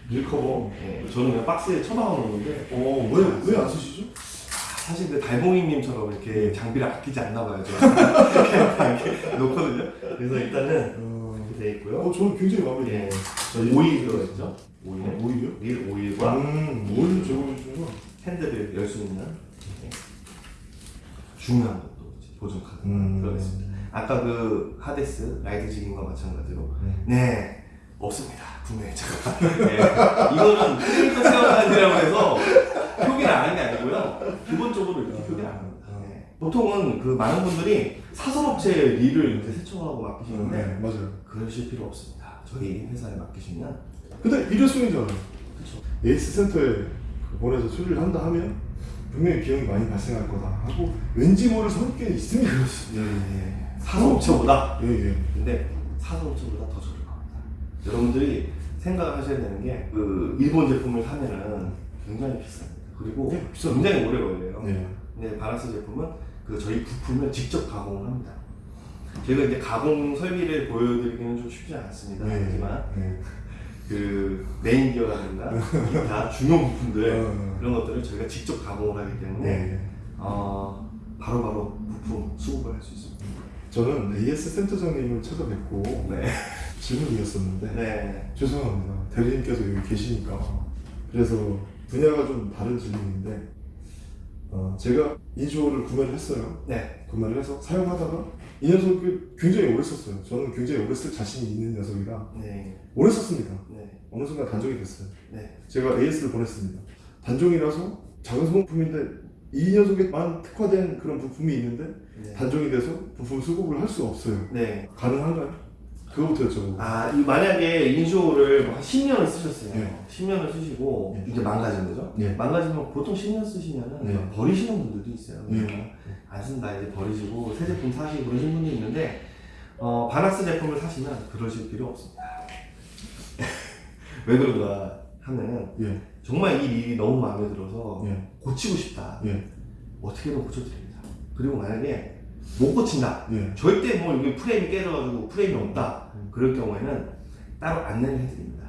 릴 커버. 예. 저는 그냥 박스에 처박아 놓는데 어, 왜, 왜 안 쓰시죠? 사실 그 달봉이님처럼 이렇게 장비를 아끼지 않나 봐요. 이렇게, 이렇게 놓거든요. 그래서 일단은 어, 이렇게 돼 있고요. 어, 저는 굉장히 마음에 예. 들어요. 저 오일 들어있죠. 오일. 어, 오일이요? 릴 오일과 음, 뭘 제공해 주는구나. 핸들을 열 수 있는 예. 중요한 것도 보증 카드 음. 들어가 있습니다. 아까 그 하데스 light jigging과 마찬가지로 음. 네 없습니다 분명히 제가 네. 이거는 캐릭터 체험단이라고 해서 표기를 안 하는 게 아니고요 기본적으로 이렇게 표기를 안 네. 보통은 그 많은 분들이 사설업체 릴을 이제 세척하고 맡기시는데 네, 맞아요. 그러실 필요 없습니다 저희 회사에 맡기시면 근데 일회성이잖아요. 그렇죠 에이스 센터에 그 보내서 수리를 한다 하면 분명히 비용이 많이 발생할 거다 하고 왠지 모를 선입견이 있습니다. 예, 예. 사설업체보다 예, 예. 근데 사설업체보다 더 저렴 합니다. 여러분들이 생각을 하셔야 되는 게 그 일본 제품을 사면은 굉장히 비쌉니다. 그리고 네, 비싸요. 굉장히 오래 걸려요. 네. 근데 바나스 제품은 그 저희 부품을 직접 가공을 합니다. 제가 이제 가공 설비를 보여드리기는 좀 쉽지 않습니다. 하지만 네. 그 메인 기어라든가 기타 중요 부품들 어. 그런 것들을 저희가 직접 가공을 하기 때문에 네. 어, 바로바로 부품 수급을 할 수 있습니다. 저는 AS 센터장님을 찾아뵙고 네. 질문이었었는데 네. 죄송합니다. 대리님께서 여기 계시니까 그래서 분야가 좀 다른 질문인데 어, 제가 인쇼를 구매를 했어요. 네. 구매를 해서 사용하다가 이 녀석을 굉장히 오래 썼어요. 저는 굉장히 오래 쓸 자신이 있는 녀석이라 네. 오래 썼습니다. 네. 어느 순간 단종이 됐어요. 네. 제가 AS를 보냈습니다. 단종이라서 작은 소모품인데 이 녀석에만 특화된 그런 부품이 있는데 네. 단종이 돼서 부품 수급을 할 수가 없어요. 네. 가능한가요? 그거부터 여쭤보고. 아, 이 만약에 인쇼를 뭐한 10년을 쓰셨어요. 네. 10년을 쓰시고 네. 이제 망가진 거죠? 네. 망가지면 보통 10년 쓰시면은 네. 버리시는 분들도 있어요. 네. 그냥 안 쓴다 이제 버리시고 새 제품 사시고 그러신 분이 있는데 어, 바나스 제품을 사시면 그러실 필요 없습니다. 왜 그런가 하면은 예, 정말 이 일이 너무 마음에 들어서 예, 고치고 싶다. 예, 어떻게든 고쳐드립니다. 그리고 만약에 못 고친다. 예. 절대 뭐 여기 프레임이 깨져가지고 프레임이 없다. 음. 그럴 경우에는 따로 안내를 해드립니다.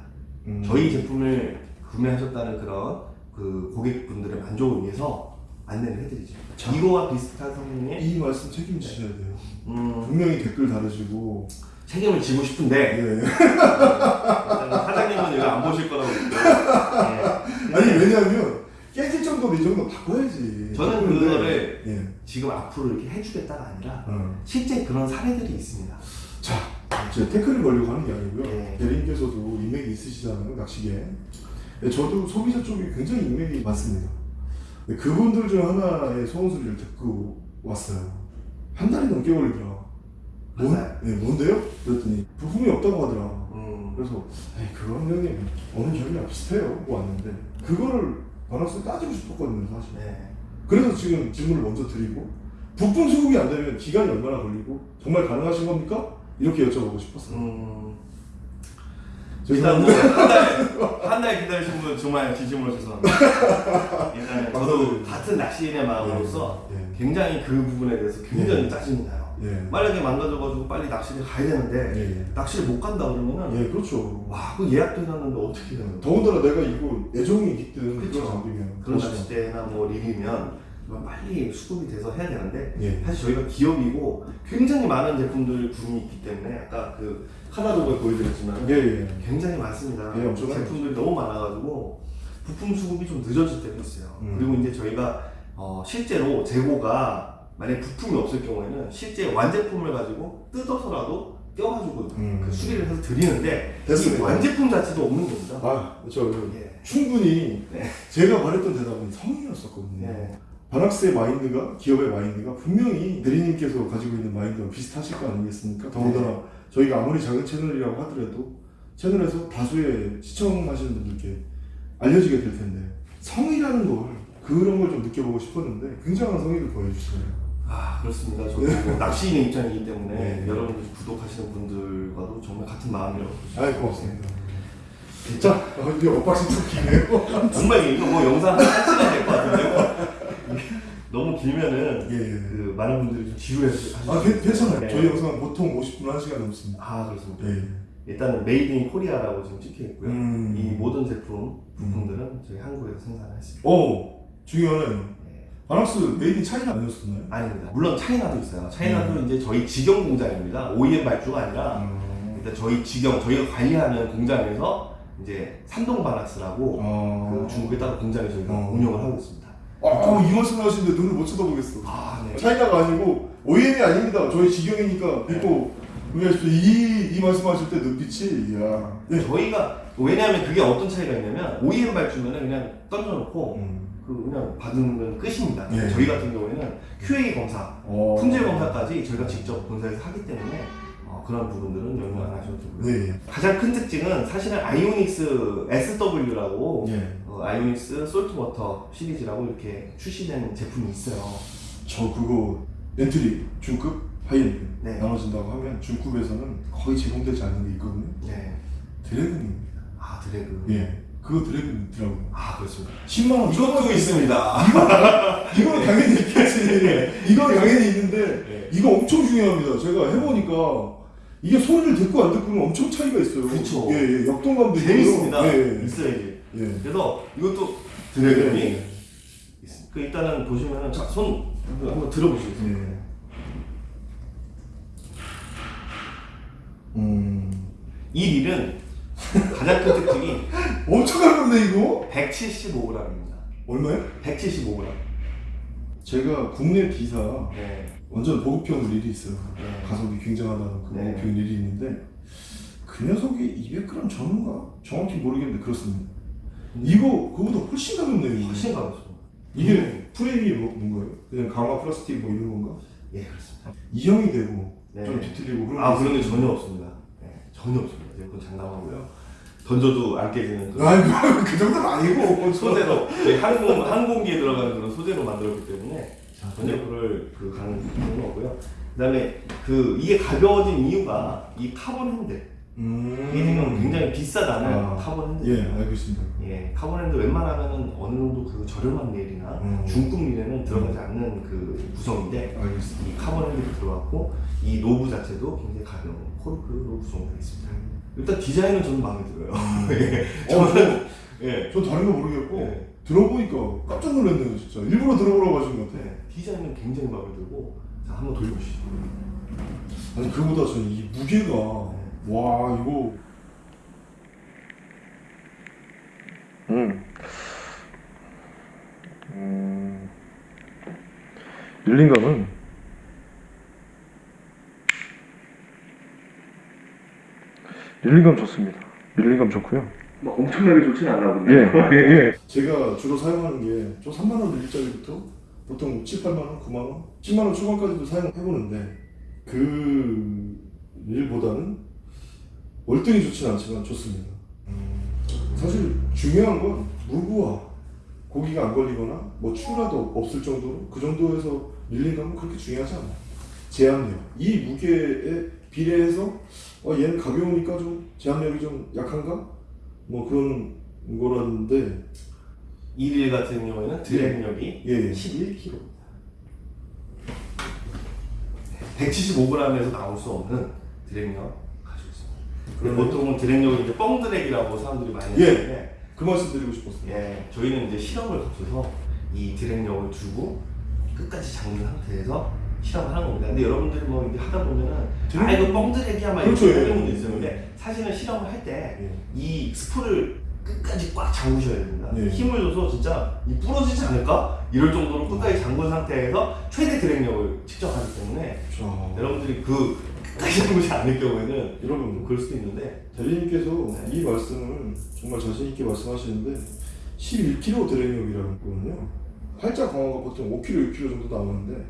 음. 저희 제품을 구매하셨다는 그런 그 고객분들의 만족을 위해서 안내를 해드리죠. 자. 이거와 비슷한 성능의 이 말씀 책임지셔야 돼요. 음, 분명히 댓글 달으시고. 책임을 지고 싶은데 예. 일단 사장님은 이거 안 보실 거라고. 예. 아니 왜냐하면 깨질 정도로 이 정도 바꿔야지. 저는 바꾸는데, 그거를 예. 지금 앞으로 이렇게 해주겠다가 아니라 어. 실제 그런 사례들이 있습니다. 자, 제가 태클을 걸려고 하는 게 아니고요. 네. 대리님께서도 인맥이 있으시잖아요, 낚시계. 네, 저도 소비자 쪽에 굉장히 인맥이 많습니다. 네, 그분들 중 하나의 소원 소리를 듣고 왔어요. 한 달이 넘게 걸리더라. 뭔? 네, 뭔데요? 그랬더니 부품이 없다고 하더라. 음, 그래서 에이 그건 형님 어느 결이랑 비슷해요 왔는데 그거를 바나스 따지고 싶었거든요 사실. 네. 그래서 지금 질문을 먼저 드리고 부품 수급이 안 되면 기간이 얼마나 걸리고 정말 가능하신 겁니까? 이렇게 여쭤보고 싶었어요. 음, 일단 뭐 뭐한달한 달 기다리신 분 정말 진심으로 죄송합니다. 일단 저도 감사드립니다. 같은 낚시인의 마음으로서 예. 굉장히 그 부분에 대해서 굉장히 예. 짜증이 나요. 예. 만약에 망가져가지고 빨리 낚시를 가야 되는데 예. 낚시를 못 간다 그러면은 예, 그렇죠. 와, 그 예약도 해놨는데 어떻게 해요? 더군다나 내가 이거 애정이 깃든 그쵸. 그런 장비면 그런 그렇죠. 낚싯대나 뭐 릴이면 빨리 수급이 돼서 해야 되는데 예. 사실 저희가 기업이고 굉장히 많은 제품들 군이 있기 때문에 아까 그 카다로그에 보여드렸지만 예, 예. 굉장히 많습니다. 예. 제품들이 너무 많아가지고 부품 수급이 좀 늦어질 때도 있어요. 음. 그리고 이제 저희가 어, 실제로 재고가 만약 부품이 없을 경우에는 실제 완제품을 가지고 뜯어서라도 껴가지고 음. 그 수리를 해서 드리는데 이 됐습니다. 완제품 자체도 없는 겁니다. 아, 저 예. 충분히 네. 제가 말했던 대답은 성의였었거든요. 네. 바낙스의 마인드가 기업의 마인드가 분명히 대리님께서 가지고 있는 마인드와 비슷하실 거 아니겠습니까? 더군다나 저희가 아무리 작은 채널이라고 하더라도 채널에서 다수의 시청하시는 분들께 알려지게 될 텐데 성의라는 걸 그런 걸 좀 느껴보고 싶었는데 굉장한 성의를 보여주시네요. 아 그렇습니다. 저도 뭐 낚시인의 입장이기 때문에 네. 여러분들 구독하시는 분들과도 정말 같은 마음이라고 아이 고맙습니다. 자, 어, 이게 엇박신 좀 기네요. 정말 이거 뭐 영상 한 시간 될 것 같은데요. 너무 길면은 예, 예. 그 많은 분들이 좀 지루해서 아, 괜- 괜찮아요. 네. 저희 영상 보통 50분, 1시간 넘습니다. 아 그렇습니다. 예. 일단은 made in Korea라고 지금 찍혀 있고요. 음. 이 모든 제품 부품들은 저희 한국에서 생산했습니다. 오, 중요하네요. 네. 바낙스 made in China 아니었었나요? 아닙니다. 물론 China도 있어요. China도 음. 이제 저희 직영 공장입니다. OEM 발주가 아니라 음. 일단 저희 직영 저희가 관리하는 공장에서 이제 산동 바낙스라고 아. 그 중국에 따로 공장에 저희가 어. 운영을 하고 있습니다. 아, 이 말씀 하시는데 눈을 못 쳐다보겠어. 아 네. China가 아니고 OEM이 아닙니다. 저희 직영이니까 믿고 의하십시오. 이, 이 말씀하실 때 눈빛이 이야. 네. 저희가 왜냐하면 그게 어떤 차이가 있냐면 OEM 발주면은 그냥 던져놓고 음. 그 그냥 받으면 끝입니다. 예. 저희 같은 경우에는 QA 검사, 어. 품질 검사까지 저희가 직접 본사에서 하기 때문에 어, 그런 부분들은 연구 안 하셔도 되고요. 네. 가장 큰 특징은 사실은 아이오닉스 SW라고 예. 어, 아이오닉스 솔트워터 시리즈라고 이렇게 출시된 제품이 있어요. 저 그거 엔트리 중급 하이엔드 네. 나눠진다고 하면 중급에서는 거의 제공되지 않는 게 있거든요. 네. 드랙음입니다. 아 드래그. 예. 그거 드랙음이더라고요. 아 그렇습니다. 10만 원. 이것도 있습니다. 이거는 당연히 있겠지. 이건 당연히 있는데 네. 이거 엄청 중요합니다. 제가 해보니까 이게 소리를 듣고 안 듣고는 엄청 차이가 있어요. 그쵸. 예, 예. 역동감도. 재밌습니다. 예, 예. 있어야지. 예. 그래서 이것도 드래곤이 예. 있습니다. 그 일단은 보시면은 자, 손 한번 들어보시겠어요? 예. 음. 이 릴은 가장 큰 특징이 엄청 가볍네 이거. 175g입니다. 얼마요? 175g. 제가 국내 기사 네. 완전 보급형 릴이 있어요. 네. 가속이 굉장하다는 그 네. 보급형 릴이 있는데 그 녀석이 200g 전후인가? 정확히 모르겠는데 그렇습니다. 이거 그거보다 훨씬 가볍네요. 훨씬 가볍습니다. 이게 프레임이 뭐, 뭔가요? 그냥 강화 플라스틱 뭐 이런 건가? 예, 그렇습니다. 이형이 되고 네. 좀 뒤틀리고 그런 아, 게 그런 게. 전혀 없습니다. 네, 전혀 없습니다. 이건 장담하고요. 던져도 안 깨지는 그런 아이고 그 정도는 아니고 소재로 항공 항공기에 들어가는 그런 소재로 만들었기 때문에 전혀 그럴 그 가능성은 없고요. 그다음에 그 이게 가벼워진 이유가 이 카본 핸들 음. 이게 지금 굉장히 비싸다는 아. 카본 핸들. 예 알고 있습니다. 예, 카본 핸들 웬만하면은 어느 정도 그 저렴한 릴이나 음. 중급 릴에는 들어가지 않는 그 구성인데 알고 있습니다. 이 카본 핸들이 들어갔고 이 knob 자체도 굉장히 가벼운 코르크로 구성되어 있습니다. 일단 디자인은 저는 마음에 들어요. 예, 어, 저는 예, 저 다른 거 모르겠고 네. 들어보니까 깜짝 놀랐네요 진짜. 일부러 들어보라고 하신 것 같아. 네, 디자인은 굉장히 마음에 들고 자 한번 돌려보시죠. 아니 그보다 저는 이 무게가 와 이거 음. 음. 릴링감은 릴링감 좋습니다. 릴링감 좋고요. 뭐 엄청나게 좋지는 않아 예, 예, 예. 제가 주로 사용하는 게 저 3만 원 일짜리부터 보통 7, 8만 원, 9만 원, 10만 원 초반까지도 사용해 보는데 그 일보다는 월등히 좋지는 않지만 좋습니다. 사실 중요한 건 무브와 고기가 안 걸리거나 뭐 추라도 없을 정도로 그 정도에서 릴링감은 그렇게 중요하지 않아요. 제압력 이 무게에 비례해서 어, 얘는 가벼우니까 좀 제압력이 좀 약한가 뭐 그런 거라는데 이릴 같은 경우에는 드래그력이 예, 예. 11kg. 175g에서 나올 수 없는 드래그력 가지고 있습니다. 근데 그러면- 보통은 드래그력을 이제 뻥 드래기라고 사람들이 많이 예. 하는데 그 말씀 드리고 싶었어요. 예, 저희는 이제 실험을 거쳐서 이 드랙력을 주고 끝까지 잠근 상태에서 실험을 하는 겁니다. 근데 여러분들이 뭐 이제 하다 보면은 드랙- 아 이거 뻥드랙이야 막 그렇죠, 이렇게 예. 하는 분도 있어요. 근데 사실은 실험을 할때 예. 이 스프를 끝까지 꽉 잠그셔야 됩니다. 예. 힘을 줘서 진짜 이 부러지지 않을까? 이럴 정도로 끝까지 잠근 상태에서 최대 드랙력을 측정하기 때문에 자, 여러분들이 그 끝까지 잠그지 않을 경우에는 좀 여러분 그럴 수도 있는데 대리님께서 네. 이 말씀을 정말 자신 있게 말씀하시는데 11kg 드랙력이라고 했거든요. 팔자 강화가 보통 5kg, 6kg 정도 나오는데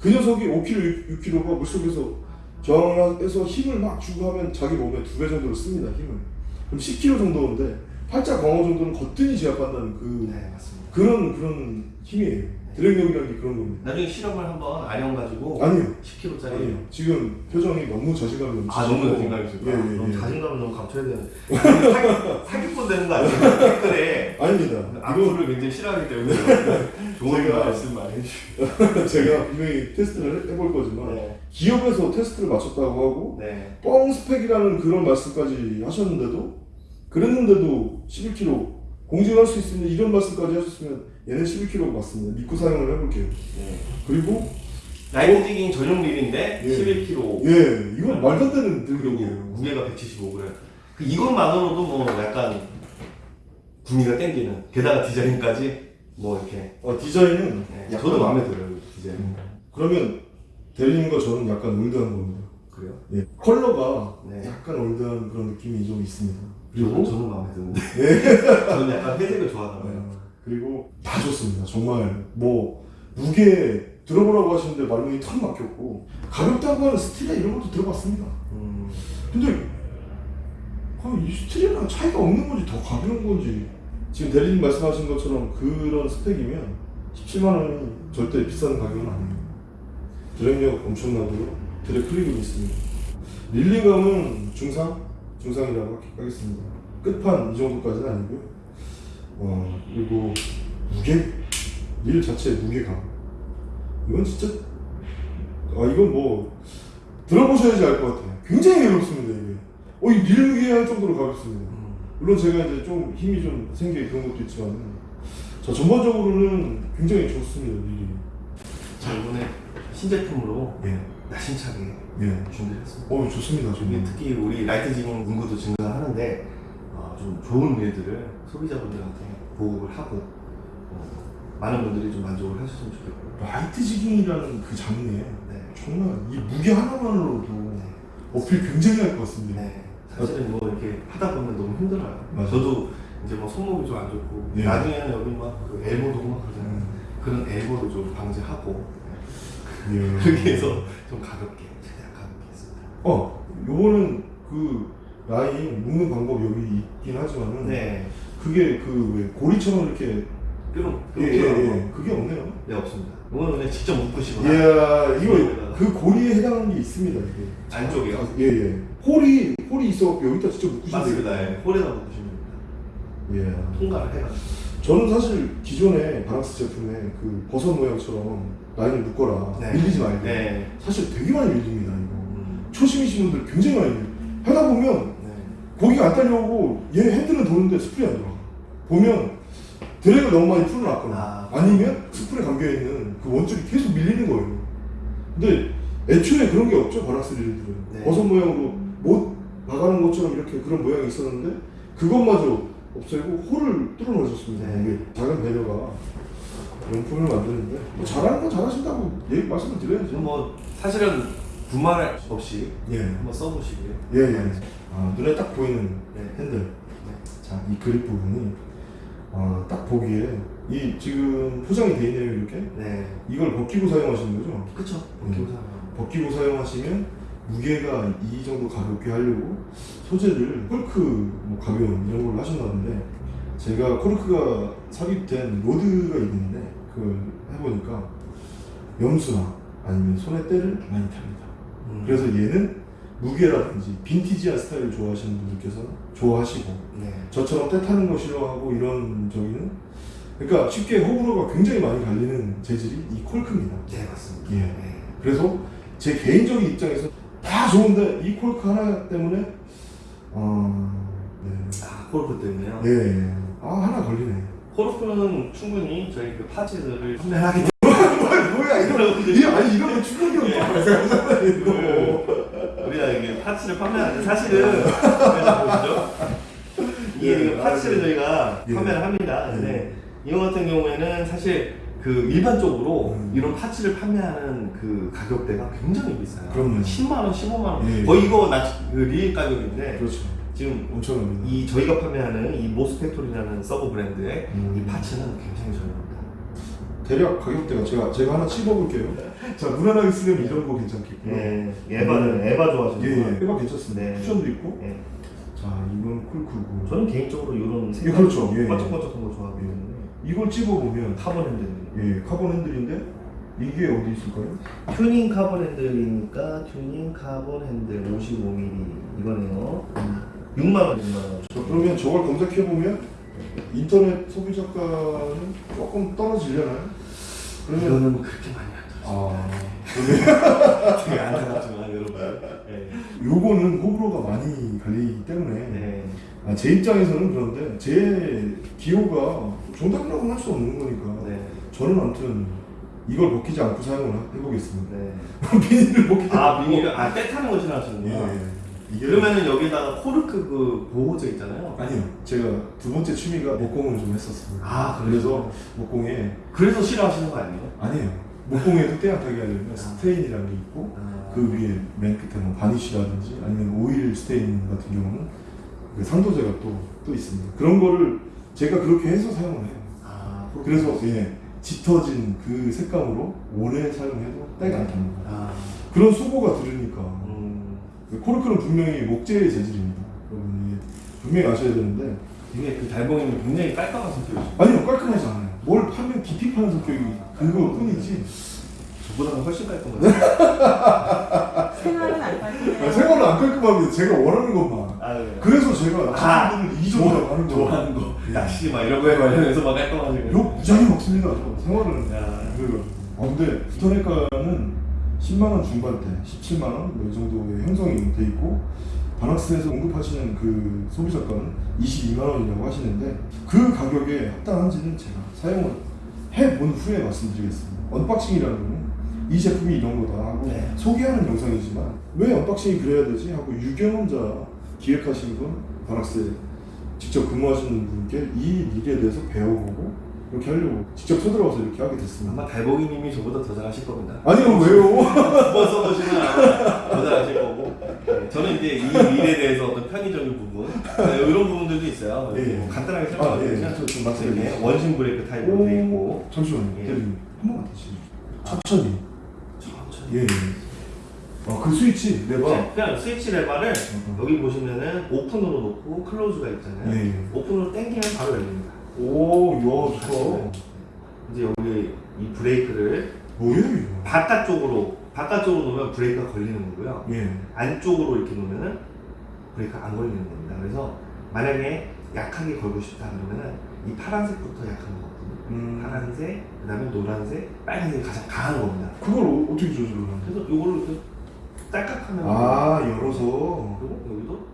그 녀석이 5kg, 6kg가 물속에서 저항해서 힘을 막 주고 하면 자기 몸에 두 배 정도를 씁니다 힘을 그럼 10kg 정도인데 팔자 강화 정도는 거뜬히 제압한다는 그 네 맞습니다. 그런 그런 힘이에요 드랙력이라는 게 그런 겁니다 나중에 실험을 한번 아령 가지고 아니요 10kg짜리 아니요 지금 표정이 너무 자신감이 넘치시고 아 너무 자신감이 있어요. 예, 예, 너무 예. 자신감을 너무 감춰야 되는. 사기, 사기꾼 되는 거 아니에요? 댓글에 아닙니다 이거 악플을 굉장히 싫어하기 때문에 좋은 제가- 말씀 많이 해주시고. 제가 분명히 테스트를 해볼 거지만 네. 기업에서 테스트를 마쳤다고 하고 네. 뻥 스펙이라는 그런 말씀까지 하셨는데도 그랬는데도 11kg 공증할 수 있으면 이런 말씀까지 하셨으면 얘는 11kg 맞습니다. 믿고 사용을 해볼게요. 네. 그리고 light jigging 전용 릴인데 예. 11kg. 예 이건 말도 안 되는 능력이에요. 무게가 175g. 그 이것만으로도 뭐 약간 구미가 땡기는. 게다가 디자인까지 뭐 이렇게. 어, 디자인은 네. 저도 마음에 들어요 디자인. 음. 그러면 대리님과 저는 약간 올드한 겁니다. 그래요? 예. 컬러가 네. 약간 올드한 그런 느낌이 좀 있습니다. 그리고 저는 마음에 드는데. 네. 저는 약간 회색을 좋아하나 봐요. 어, 그리고 다 좋습니다. 정말 뭐 무게 들어보라고 하시는데 말문이 턱 막혔고 가볍다고 하는 스틸이나 이런 것도 들어봤습니다. 음. 근데 이 스틸이랑 차이가 없는 건지 더 가벼운 건지 지금 대리님 말씀하신 것처럼 그런 스펙이면 17만 원이 절대 비싼 가격은 아니에요. 드랙력 엄청나고요. 드랙 클립은 있습니다. 릴링감은 중상? 중상이라고 하겠습니다. 끝판 이 정도까지는 아니고요. 어, 그리고 무게? 릴 자체의 무게감. 이건 진짜, 아, 이건 뭐, 들어보셔야지 알 것 같아요. 굉장히 괴롭습니다, 이게. 어, 이릴 무게 할 정도로 가볍습니다. 음. 물론 제가 이제 좀 힘이 좀 생겨 그런 것도 있지만, 자, 전반적으로는 굉장히 좋습니다, 릴이. 자 이번에 신제품으로 예, 야심차게 예. 준비했습니다. 어, 좋습니다, 정말. 특히 우리 light jigging 인구도 증가하는데 어, 좀 좋은 릴들을 소비자분들한테 보급을 하고 어, 많은 분들이 좀 만족을 하셨으면 좋겠고요. light jigging이라는 그 장르에 네. 정말 이 무게 하나만으로도 어필 굉장히 할 것 같습니다. 네. 사실은 뭐 이렇게 하다 보면 너무 힘들어요. 맞아요. 저도 이제 뭐 손목이 좀 안 좋고 예. 나중에는 여기 막 그 엘보도 막 그러잖아요. 음. 그런 엘보도 좀 방지하고 예. 그렇게 해서 좀 가볍게. 어, 요거는 그 라인 묶는 방법 여기 있긴 하지만은 네. 그게 그왜 고리처럼 이렇게 뾰롱 예, 예, 예. 그게 없네요. 네 없습니다. 이거는 그냥 직접 묶으시거나 이야, 이거 여기다가. 그 고리에 해당하는 게 있습니다, 이게. 안쪽이요? 예, 예. 홀이, 홀이 있어 여기다 직접 묶으시면 맞습니다. 예. 홀에다 묶으시면 됩니다. 예. 통과를 해가지고. 저는 사실 기존에 바락스 제품에 그 버섯 모양처럼 라인을 묶어라. 밀리지 말고. 네. 사실 되게 많이 밀립니다, 이거. 음, 초심이신 분들 굉장히 많이 밀려요. 하다 보면 네. 고기가 안 딸려오고 얘 핸들은 도는데 스프레이 안 들어가. 보면 드랙을 너무 많이 풀어놨거나 아. 아. 니면 스프레이 감겨있는 그 원줄이 계속 밀리는 거예요. 근데 애초에 그런 게 없죠, 바락스 릴들은. 네. 버섯 모양으로 못 나가는 것처럼 이렇게 그런 모양이 있었는데 그것마저 없애고 홀을 뚫어 놓으셨습니다. 네. 이게 작은 배려가 용품을 만드는데 뭐 잘하는 건 잘하신다고 얘기 말씀을 드려야죠. 뭐 사실은 두말 없이 예. 한번 써보시고요. 예, 예. 아, 눈에 딱 보이는 네. 핸들. 자, 이 그립 부분이 아, 딱 보기에 이 지금 포장이 돼 있네요, 이렇게. 네. 이걸 벗기고 사용하시는 거죠? 그쵸. 음. 기호사. 벗기고 사용하시면 무게가 이 정도 가볍게 하려고 소재를 콜크 뭐 가벼운 이런 걸로 하신다는데 제가 코르크가 삽입된 로드가 있는데 그걸 해보니까 염수나 아니면 손에 때를 많이 탑니다. 음. 그래서 얘는 무게라든지 빈티지한 스타일을 좋아하시는 분들께서 좋아하시고 네. 저처럼 때 타는 거 싫어하고 이런 저기는 그러니까 쉽게 호불호가 굉장히 많이 갈리는 재질이 이 콜크입니다. 네 맞습니다. 예. 네. 그래서 제 개인적인 입장에서 다 좋은데 이 콜크 하나 때문에 어, 네. 아 코르크 때문에요. 예, 아 하나 걸리네. 코르크는 충분히 저희 그 parts들을 판매하기 뭐야 이거 이 아니 거 충격이 없다. 이거. 때문에 우리가 이게 parts를 판매하는데 사실은. 이게 예, 그 parts를 아, 저희가 예. 판매를 합니다. 예. 근데 이거 같은 경우에는 사실 그 일반적으로 음. 이런 parts를 판매하는 그 가격대가 굉장히 비싸요. 그럼요. 10만 원, 15만 원. 예. 거의 이거 나 그 릴 가격인데 그렇죠. 지금 엄청납니다. 이 저희가 판매하는 이 모스팩토리라는 서브 브랜드의 음. 이 parts는 굉장히 저렴합니다. 대략 가격대가 제가 제가 하나 찝어볼게요. 자 무난하게 쓰려면 이런 거 괜찮겠고요. 네, EVA는 EVA 예, 좋아하시는 예. 거. 해가 괜찮습니다. 네. 쿠션도 있고. 예. 자 이건 콜크고. 저는 개인적으로 이런 예, 그렇죠. 예. 반짝반짝한 거 좋아하거든요. 이걸 찝어보면 카본 핸들. 예 카본 핸들인데 이게 어디 있을까요? 튜닝 카본 핸들이니까 튜닝 카본 핸들 55mm 이거네요. 6만 원, 6만 원. 자, 그러면 저걸 검색해 보면 인터넷 소비 자가는 조금 떨어지려나요? 그러면 이거는 그렇게 많이 안아 들어요. 되게 안타깝지만 여러분. 네. 요거는 호불호가 많이 갈리기 때문에 네. 아, 제 입장에서는 그런데 제 기호가 정답이라고는 할수 없는 거니까 네. 저는 아무튼 이걸 벗기지 않고 사용을 해보겠습니다. 네. 비닐을 벗기지 아 않고 비닐을 아 때 타는 거 싫어하시는구나. 예, 이게 그러면은 여기다가 코르크 그 보호제 있잖아요. 아니요 제가 두 번째 취미가 목공을 좀 했었습니다. 아, 그래서 목공에 그래서 싫어하시는 거 아니에요? 아니에요 목공에도 때약하게 하려면 스테인이라는 게 있고 아, 그 위에 맨 끝에 뭐 바니쉬라든지 아니면 오일 스테인 같은 경우는 그 상도제가 또, 또 있습니다. 그런 거를 제가 그렇게 해서 사용을 해요. 아 그래서 예, 짙어진 그 색감으로 오래 사용해도 때가 안 탑니다. 아, 그런 수고가 들으니까 음, 코르크는 분명히 목재의 재질입니다. 여러분이 분명히 아셔야 되는데 이게 그 달봉이는 굉장히 깔끔한 성격이죠. 아니요 깔끔하지 않아요. 뭘 파면 깊이 파는 성격이 그거 뿐이지 저보다는 훨씬 깔끔해요. 생활은 안 아니, 빠지네. 생활은 안 깔끔합니다. 제가 원하는 것만. 아, 네. 그래서 제가 아, 친구들을 이기적으로 하는 거예요. 좋아하는 거, 낚시 막 이런 거에 관련해서 막 깔끔하시고. 욕 무지하게 먹습니다. 저 생활은. 야. 그, 아, 근데 인터넷가는 10만 원 중반대, 17만 원, 뭐이 정도의 형성이 돼 있고 바낙스에서 공급하시는 그 소비자가는 22만 원이라고 하시는데 그 가격에 합당한지는 제가 사용을 해본 후에 말씀드리겠습니다. unboxing이라는 거는 이 제품이 이런 거다 하고 네. 소개하는 영상이지만 왜 unboxing이 그래야 되지 하고 유경험자 기획하신 분 바낙스에 직접 근무하시는 분께 이 릴에 대해서 배워보고 이렇게 하려고 직접 쳐들어가서 이렇게 하게 됐습니다. 아마 달봉이님이 저보다 더 잘하실 겁니다. 아니요 왜요? 두번 써보시면 더 잘하실 거고. 네, 저는 이제 이 릴에 대해서 어떤 편의적인 부분, 네, 이런 부분들도 있어요. 예, 예. 뭐 간단하게 아, 설명드리면 예. 저좀 이게 말씀드리겠습니다. 원심 브레이크 타입으로 되어 있고 잠시만요. 예. 한 번만 다시 천천히. 천천히. 예. 예. 아그 스위치 레버. 네, 그냥 스위치 레버를 음. 여기 보시면은 open으로 놓고 close가 있잖아요. 예, 예. open으로 당기면 바로 열립니다. 오, 야 좋다. 이제 여기 이 브레이크를 뭐예요 이거? 바깥쪽으로 바깥쪽으로 놓으면 브레이크가 걸리는 거고요. 예. 안쪽으로 이렇게 놓으면은 브레이크가 안 걸리는 겁니다. 그래서 만약에 약하게 걸고 싶다 그러면은 이 파란색부터 약한 거거든요. 음. 파란색, 그다음에 노란색, 빨간색이 가장 강한 겁니다. 그걸 어, 어떻게 조절하는? 그래서 요거를 이렇게 딸깍하면 아 열어서. 그리고 여기도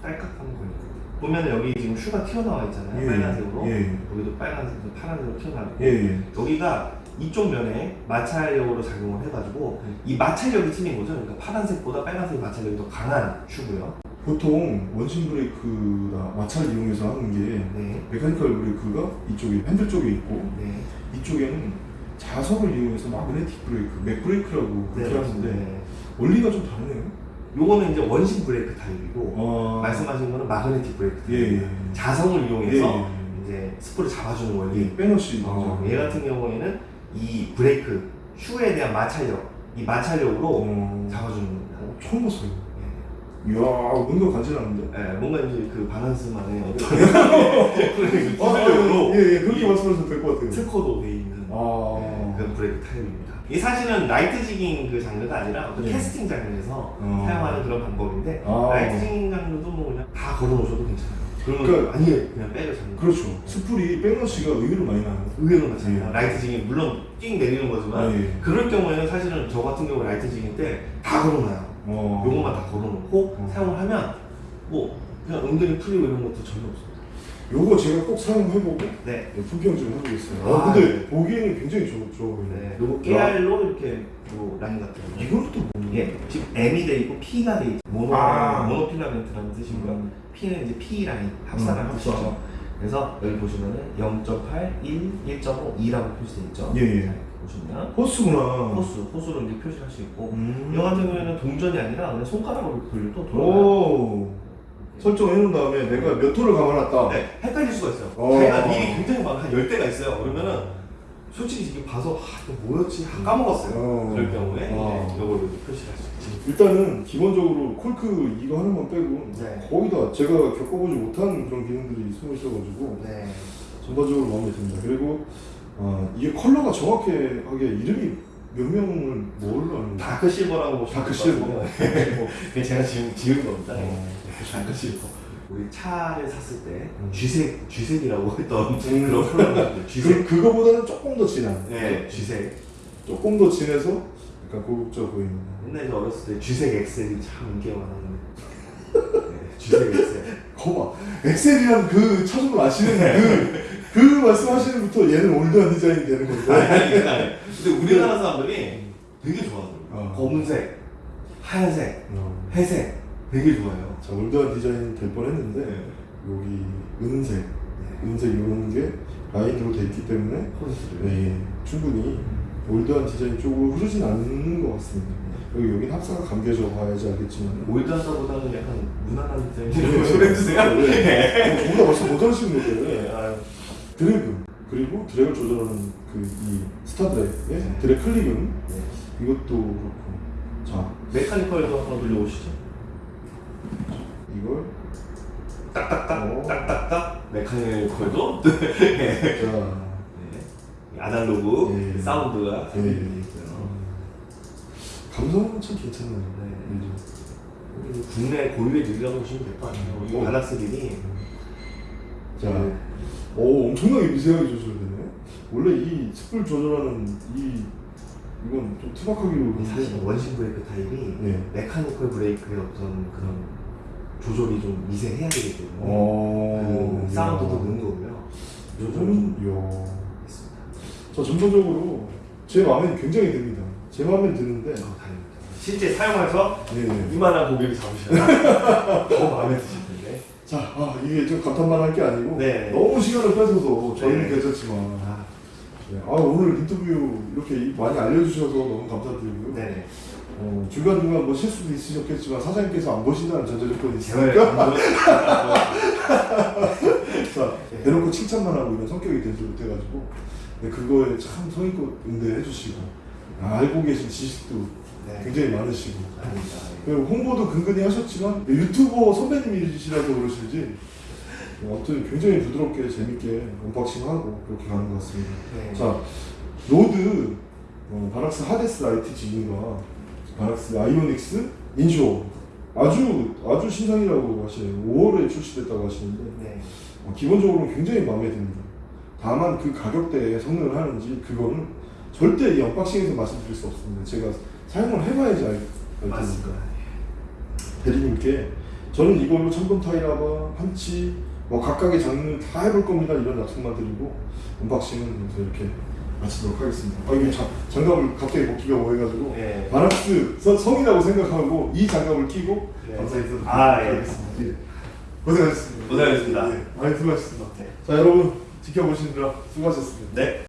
딸깍하면 걸립니다. 보면 여기 지금 shoe가 튀어나와 있잖아요. 예, 빨간색으로. 예. 여기도 빨간색, 파란색으로 튀어나와 있고 예. 예. 여기가 이쪽 면에 마찰력으로 작용을 해가지고 이 마찰력이 틀린 거죠. 그러니까 파란색보다 빨간색 마찰력이 더 강한 shoe고요. 보통 원심 브레이크나 마찰 이용해서 하는 게 네. mechanical brake가 이쪽에 핸들 쪽에 있고 네. 이쪽에는 자석을 이용해서 magnetic brake, mag brake라고 그렇게 하는데 네. 원리가 좀 다르네요. 요거는 이제 원심 브레이크 타입이고 어... 말씀하신 거는 magnetic brake 타입. 예, 예. 자성을 예, 이용해서 예. 이제 spool을 잡아주는 원리. 예, 빼너시. 어, 얘 같은 경우에는 이 brake shoe에 대한 마찰력, 이 마찰력으로 어... 잡아주는 겁니다. 처음 봤어요. 예. 이야, 뭔가 간지나는데. 예, 뭔가 이제 그 바락스만의 어떤 아, 기술력으로 예, 예, 그렇게 이 말씀하셔도 될 것 같아요. 특허도 돼 있는 아. 예, 그런 브레이크 타입입니다. 이 사실은 light jigging 그 장르가 아니라 어떤 예. 캐스팅 장르에서 어. 사용하는 그런 방법인데 아. light jigging 장르도 뭐 그냥 다 걸어놓으셔도 괜찮아요. 그러면 그러니까- 아니에요, 그냥 backlash 잡는. 그렇죠. 스풀이 backlash가 의외로 많이 나요. 의외로 맞잖아요. 예. light jigging 물론 띵 내리는 거지만 예. 그럴 경우에는 사실은 저 같은 경우 light jigging 때 다 걸어놔요. 어. 요것만 다 걸어놓고 어. 사용을 하면 뭐 그냥 은근히 풀리고 이런 것도 전혀 없습니다. 요거 제가 꼭 사용해보고 네. 품평 좀 해보겠어요. 아, 아, 근데 네. 보기에는 굉장히 좋, 좋아 보이네. 네. 요거 깨알로 이렇게 뭐 라인 같은 거. 이건 또 뭐? 예, 지금 M이 돼 있고 P가 돼 있고 모노 아. 모노필라멘트라는 뜻이고요. 음. P는 이제 P 라인 합산을 음, 한 뜻이죠. 그래서 여기 보시면은 0.8, 1, 1.5, 2라고 표시돼 있죠. 예, 예. 보시면 호스구나. 호수, 호수로 이제 표시할 수 있고 음. 이 같은 경우에는 동전이 아니라 그냥 손가락으로 돌려도 돌아가요. 오. 설정해 놓은 다음에 내가 몇 호를 감아놨다. 네, 헷갈릴 수가 있어요. 어. 자기가 미리 굉장히 막한 10대가 있어요. 그러면은 솔직히 지금 봐서 아, 이거 뭐였지? 아, 까먹었어요. 어. 그럴 경우에 아. 네, 이걸로 표시할 수 있지. 일단은 기본적으로 콜크 이거 하나만 빼고 네. 거의 다 제가 겪어보지 못한 그런 기능들이 숨어 있어가지고 네. 전반적으로 마음에 듭니다. 그리고 아, 이게 컬러가 정확하게 이름이 몇 명을 뭘로 아는 거예요? dark silver라고 보시면 dark 될것 같고요. 그게 제가 지금 지은 겁니다. 어. Dark silver. 우리 차를 샀을 때 음. 쥐색 쥐색이라고 했던 음. 그런 컬러인데 쥐색. 그, 그거보다는 조금 더 진한 네, 쥐색. 조금 더 진해서 약간 고급져 보이는 옛날에 저 어렸을 때 쥐색 엑셀이 참 인기가 많았는데. 네, 쥐색 엑셀. 거봐 엑셀이란 그 차종을 아시는 그, 그 말씀하시는 부터 얘는 old한 디자인이 되는 아니, 건데 아니, 아니. 근데 우리나라 사람들이 되게 좋아하더라고요. 어. 검은색, 하얀색, 어. 회색 되게 좋아해요. 자 old한 디자인이 될 뻔했는데 네. 여기 은색 네. 은색 이런 게 라인으로 돼 있기 때문에. 네, 충분히 old한 디자인 쪽으로 흐르진 않는 것 같습니다. 여기 여긴 합사가 감겨져 봐야지 알겠지만 old하다보다는 약간 무난한 네, 디자인이라고 소개해주세요. 네. 저보다 벌써 모자르시는 네. 거예요. 아유. 드래그 그리고 드래그를 조절하는 그 이 스타 드래그 네. 드래그 클릭은 네. 이것도 그렇고 자 메카니컬도 한번 돌려보시죠. 이걸 딱딱딱, 어. 딱딱딱. 메카니컬도. 네. 자 네. 아날로그 네. 사운드가 네. 되어 있고요. 감성은 참 괜찮네요. 네. 음. 국내 고유의 느리라고 보시면 될 것 같아요. 이 어. 바닥스릴이 자, 네. 오 엄청나게 미세하게 조절되네. 원래 이 습불 조절하는 이 이건 좀 투박하기로 사실 원심 브레이크 타입이 네. 메카니컬 브레이크의 어떤 그런 조절이 좀 미세해야 되기 때문에 어, 그 사운드도 거고요. 요즘은. 있습니다. 자 전반적으로 제 마음에 굉장히 듭니다. 제 마음에 드는데 어, 다행입니다. 실제 사용해서 네네. 이만한 고객이 잡으시면 더 마음에 드실 텐데. 자, 아, 이게 좀 감탄만 할 게 아니고 네. 너무 시간을 뺏어서 저희는 네. 괜찮지만 아, 네. 아, 오늘 인터뷰 이렇게 많이 알려주셔서 너무 감사드리고요. 네네. 어, 중간중간 뭐 실수도 있으셨겠지만 사장님께서 안 보신다는 전제 조건이 있으니까 안 자, 대놓고 칭찬만 하고 이런 성격이 되지 못해가지고 네, 그거에 참 성의껏 응대해 주시고 아, 알고 계신 지식도 네. 굉장히 많으시고 아닙니다. 그리고 홍보도 근근히 하셨지만 유튜버 선배님이시라서 그러실지 아무튼 굉장히 부드럽게 재밌게 unboxing하고 그렇게 가는 것 같습니다. 네. 자 rod 어, 바락스 하데스 light jigging과 바락스 아이오닉스 inshore 아주 아주 신상이라고 하시네요. 5월에 출시됐다고 하시는데 네. 어, 기본적으로 굉장히 마음에 듭니다. 다만 그 가격대에 성능을 하는지 그거는 절대 이 unboxing에서 말씀드릴 수 없습니다. 제가 사용을 해봐야지 알, 알. 맞습니다. 대리님께 저는 이걸로 천번 타이라바, 한치 뭐 각각의 장르 다 해볼 겁니다 이런 약속만 드리고 unboxing은 이렇게 마치도록 하겠습니다. 아 이게 자, 장갑을 갑자기 벗기가 뭐해가지고 네. 바락스 서- 성이라고 생각하고 이 장갑을 끼고 네. 감사 인사드리도록 아, 예. 하겠습니다. 예. 고생하셨습니다. 고생하셨습니다. 예, 많이 수고하셨습니다. 네. 자 여러분 지켜보시느라 수고하셨습니다. 네.